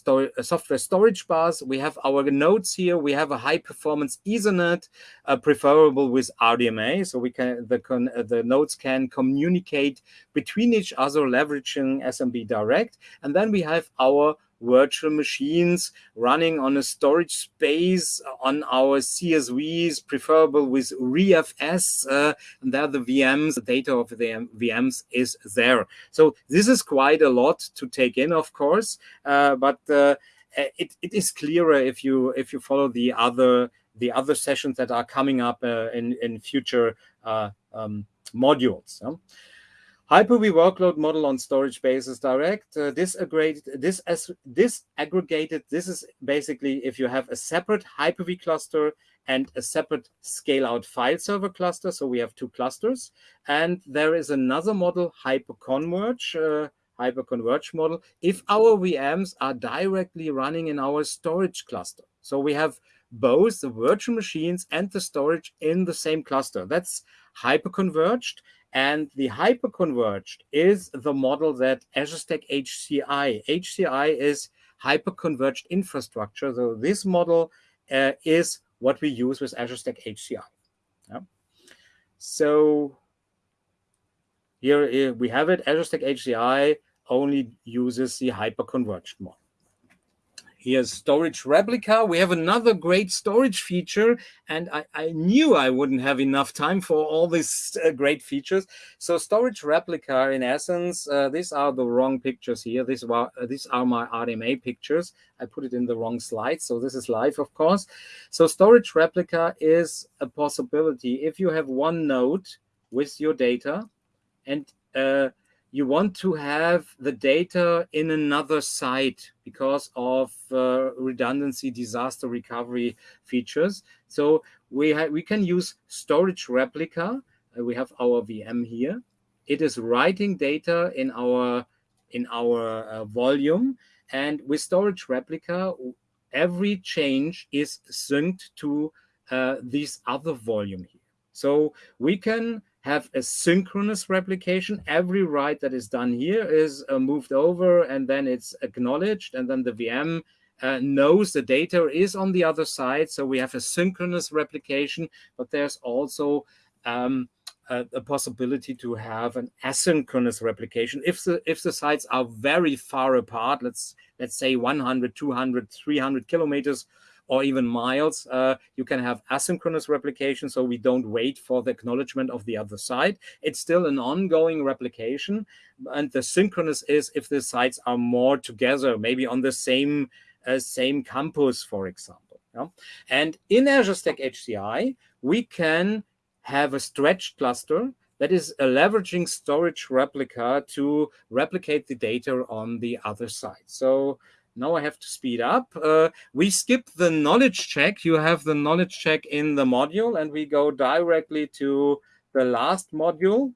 uh, software storage bus. We have our nodes here. We have a high performance Ethernet, uh, preferable with RDMA, so we can the con, uh, the nodes can communicate between each other, leveraging SMB Direct. And then we have our virtual machines running on a storage space on our CSVs, preferable with ReFS, uh, and there the VMs, the data of the VMs is there. So this is quite a lot to take in, of course, uh, but uh, it, it is clearer if you if you follow the other the other sessions that are coming up uh, in in future uh, um, modules. Hyper-V workload model on storage spaces direct. Uh, disaggregated, this as disaggregated. This is basically if you have a separate Hyper-V cluster and a separate scale-out file server cluster. So we have two clusters, and there is another model, hyper-converge. Uh, hyper-converge model if our VMs are directly running in our storage cluster. So we have both the virtual machines and the storage in the same cluster. That's hyper-converged. And the hyperconverged is the model that Azure Stack HCI. HCI is hyperconverged infrastructure. So this model uh, is what we use with Azure Stack HCI. Yeah. So here we have it. Azure Stack HCI only uses the hyperconverged model. Here's storage replica. We have another great storage feature, and I, I knew I wouldn't have enough time for all these uh, great features. So storage replica, in essence, uh, these are the wrong pictures here. These are, uh, these are my RDMA pictures. I put it in the wrong slide, so this is live, of course. So storage replica is a possibility. If you have one node with your data, and uh, you want to have the data in another site because of uh, redundancy disaster recovery features. So we, we can use storage replica. Uh, we have our VM here. It is writing data in our in our uh, volume. And with storage replica, every change is synced to uh, this other volume here. So we can have a synchronous replication. Every write that is done here is uh, moved over and then it's acknowledged and then the VM uh, knows the data is on the other side. So we have a synchronous replication, but there's also um, a, a, possibility to have an asynchronous replication. If the if the sites are very far apart, let's let's say 100, 200, 300 kilometers or even miles, uh, you can have asynchronous replication. So we don't wait for the acknowledgement of the other side. It's still an ongoing replication. And the synchronous is if the sites are more together, maybe on the same, uh, same campus, for example. Yeah? And in Azure Stack HCI, we can have a stretched cluster that is a leveraging storage replica to replicate the data on the other side. So now I have to speed up. Uh, we skip the knowledge check. You have the knowledge check in the module, and we go directly to the last module.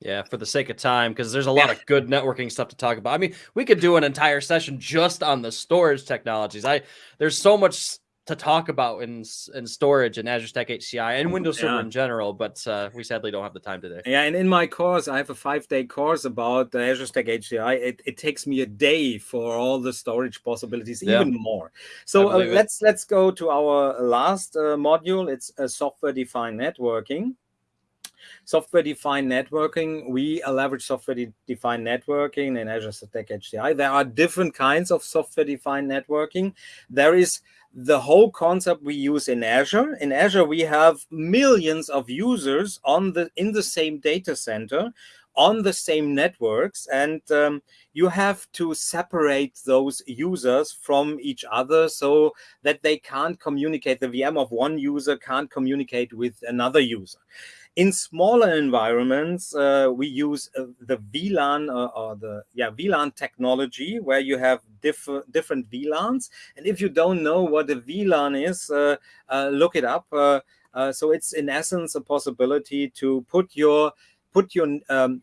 Yeah, for the sake of time, because there's a lot of good networking stuff to talk about. I mean, we could do an entire session just on the storage technologies. I there's so much to talk about in in storage and Azure Stack HCI and Windows Server in general, but uh, we sadly don't have the time today. Yeah, and in my course, I have a five day course about the Azure Stack HCI. It, it takes me a day for all the storage possibilities, yeah. even more. So uh, let's let's go to our last uh, module. It's a software defined networking. Software defined networking, we leverage software defined networking in Azure Stack HCI. There are different kinds of software defined networking. There is the whole concept we use in Azure. In Azure, we have millions of users on the in the same data center on the same networks and um, you have to separate those users from each other so that they can't communicate the vm of one user can't communicate with another user in smaller environments, uh, we use uh, the VLAN uh, or the yeah VLAN technology, where you have different different VLANs. And if you don't know what a VLAN is, look it up. So it's in essence a possibility to put your put your um,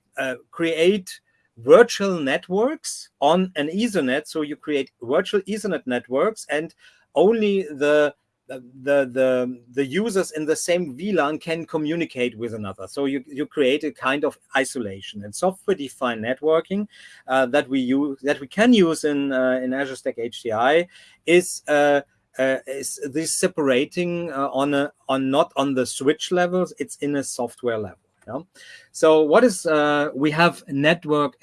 create virtual networks on an Ethernet. So you create virtual Ethernet networks, and only the the the the users in the same VLAN can communicate with another. So you you create a kind of isolation and software defined networking uh, that we use that we can use in uh, in Azure Stack HCI is. Uh, uh, is this separating uh, on a on not on the switch levels it's in a software level So what is uh, we have network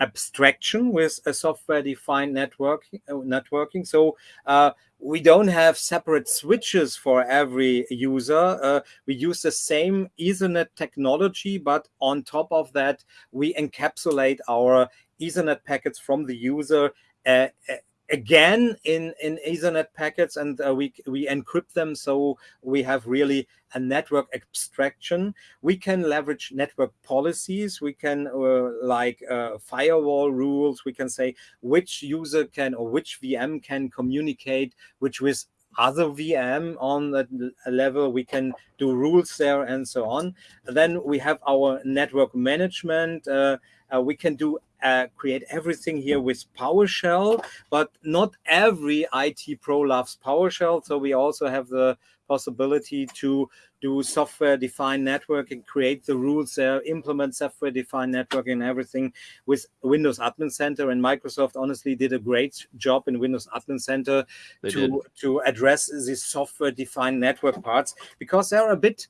abstraction with a software defined network uh, networking. So uh, we don't have separate switches for every user. Uh, we use the same Ethernet technology, but on top of that, we encapsulate our Ethernet packets from the user uh, again in in ethernet packets and uh, we we encrypt them so we have really a network abstraction we can leverage network policies we can uh, like uh, firewall rules we can say which user can or which vm can communicate which with other VM on that level. We can do rules there and so on. Then we have our network management. Uh, uh, we can do uh, create everything here with PowerShell, but not every IT pro loves PowerShell. So we also have the possibility to do software defined networking, create the rules there, implement software defined networking and everything with Windows Admin Center. And Microsoft honestly did a great job in Windows Admin Center to, to address these software defined network parts because they're a bit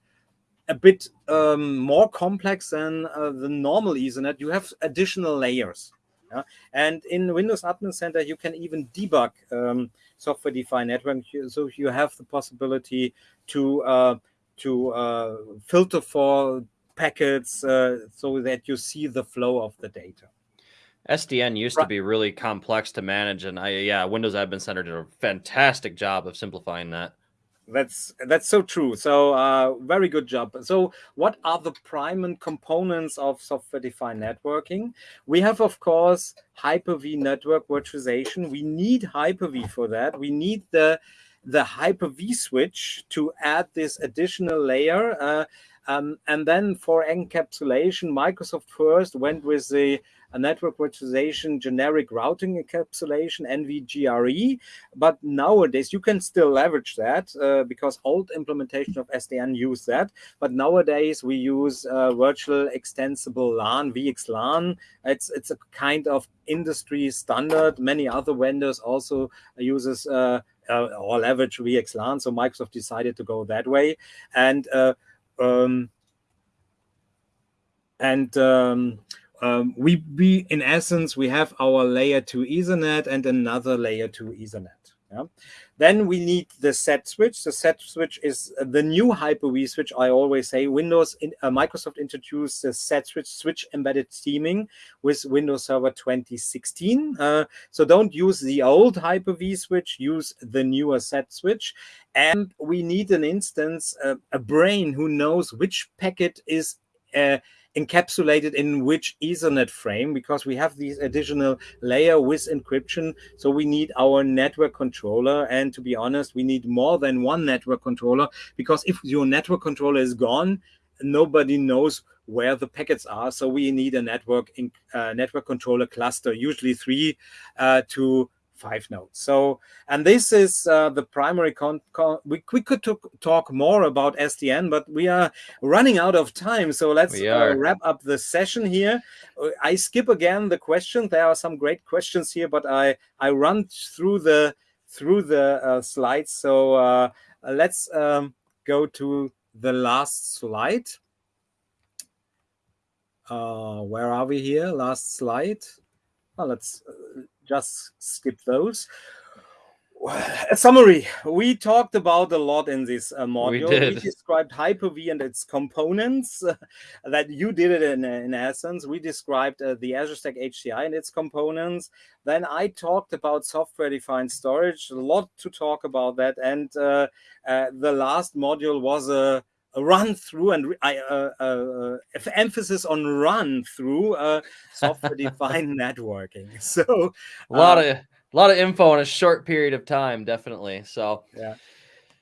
a bit um, more complex than uh, the normal Ethernet. You have additional layers. Yeah? And in Windows Admin Center, you can even debug um, software-defined network. So you have the possibility to uh, to uh, filter for packets uh, so that you see the flow of the data. SDN used right. to be really complex to manage, and I yeah, Windows Admin Center did a fantastic job of simplifying that that's that's so true. So uh, very good job. So what are the prime and components of software defined networking? We have of course hyper-v network virtualization. We need hyper-v for that. We need the the hyper-v switch to add this additional layer uh, um, and then for encapsulation microsoft first went with the a network virtualization generic routing encapsulation, NVGRE. But nowadays, you can still leverage that uh, because old implementation of SDN use that. But nowadays, we use uh, virtual extensible LAN, VXLAN. It's, it's a kind of industry standard. Many other vendors also uses uh, uh, or leverage VXLAN. So Microsoft decided to go that way. And uh, um, and um, um, we, we, in essence, we have our layer 2 Ethernet and another layer 2 Ethernet. Yeah? Then we need the set switch. The set switch is the new Hyper-V switch. I always say Windows, in, uh, Microsoft introduced the set switch, switch embedded teaming with Windows Server 2016. Uh, so don't use the old Hyper-V switch, use the newer set switch. And we need an instance, uh, a brain who knows which packet is uh, encapsulated in which Ethernet frame because we have these additional layer with encryption. So we need our network controller. And to be honest, we need more than one network controller because if your network controller is gone, nobody knows where the packets are. So we need a network in, uh, network controller cluster, usually three uh, to five nodes. So, and this is uh, the primary con, con we, we could talk more about SDN, but we are running out of time. So let's uh, wrap up the session here. Uh, I skip again the question. There are some great questions here, but I, I run through the, through the uh, slides. So uh, let's um, go to the last slide. Uh, where are we here? Last slide. Well, let's uh, just skip those. A summary. We talked about a lot in this uh, module. We, we, described Hyper-V and its components. Uh, that you did it in, in essence. We described uh, the Azure Stack HCI and its components. Then I talked about software-defined storage. A lot to talk about that. And uh, uh, the last module was a run through and I, uh, uh, uh emphasis on run through uh, software defined networking. So a lot uh, of a lot of info in a short period of time, definitely. So yeah.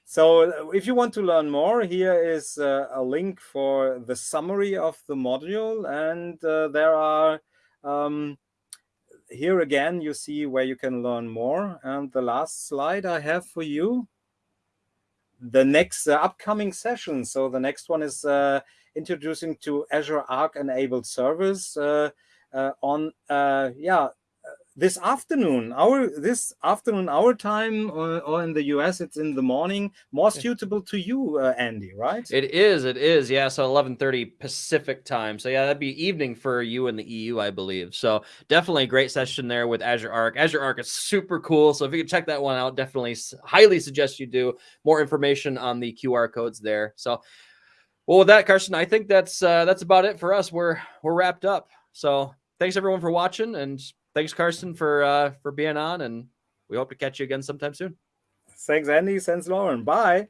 So if you want to learn more, here is uh, a link for the summary of the module, and there are. Um, here again, you see where you can learn more. And the last slide I have for you the next uh, upcoming session. So the next one is uh, introducing to Azure Arc enabled servers uh, on, yeah, this afternoon, our this afternoon, our time, or, or, in the US, it's in the morning, more suitable to you, uh, Andy, right? It is, it is, yeah. So 11:30 Pacific time. So yeah, that'd be evening for you in the EU, I believe. So definitely a great session there with Azure Arc. Azure Arc is super cool. So if you can check that one out, definitely highly suggest you do. More information on the QR codes there. So. Well, with that, Carsten, I think that's uh, that's about it for us. We're we're wrapped up. So thanks everyone for watching, and thanks, Carsten, for uh, for being on, and we hope to catch you again sometime soon. Thanks, Andy. Thanks, Lauren. Bye.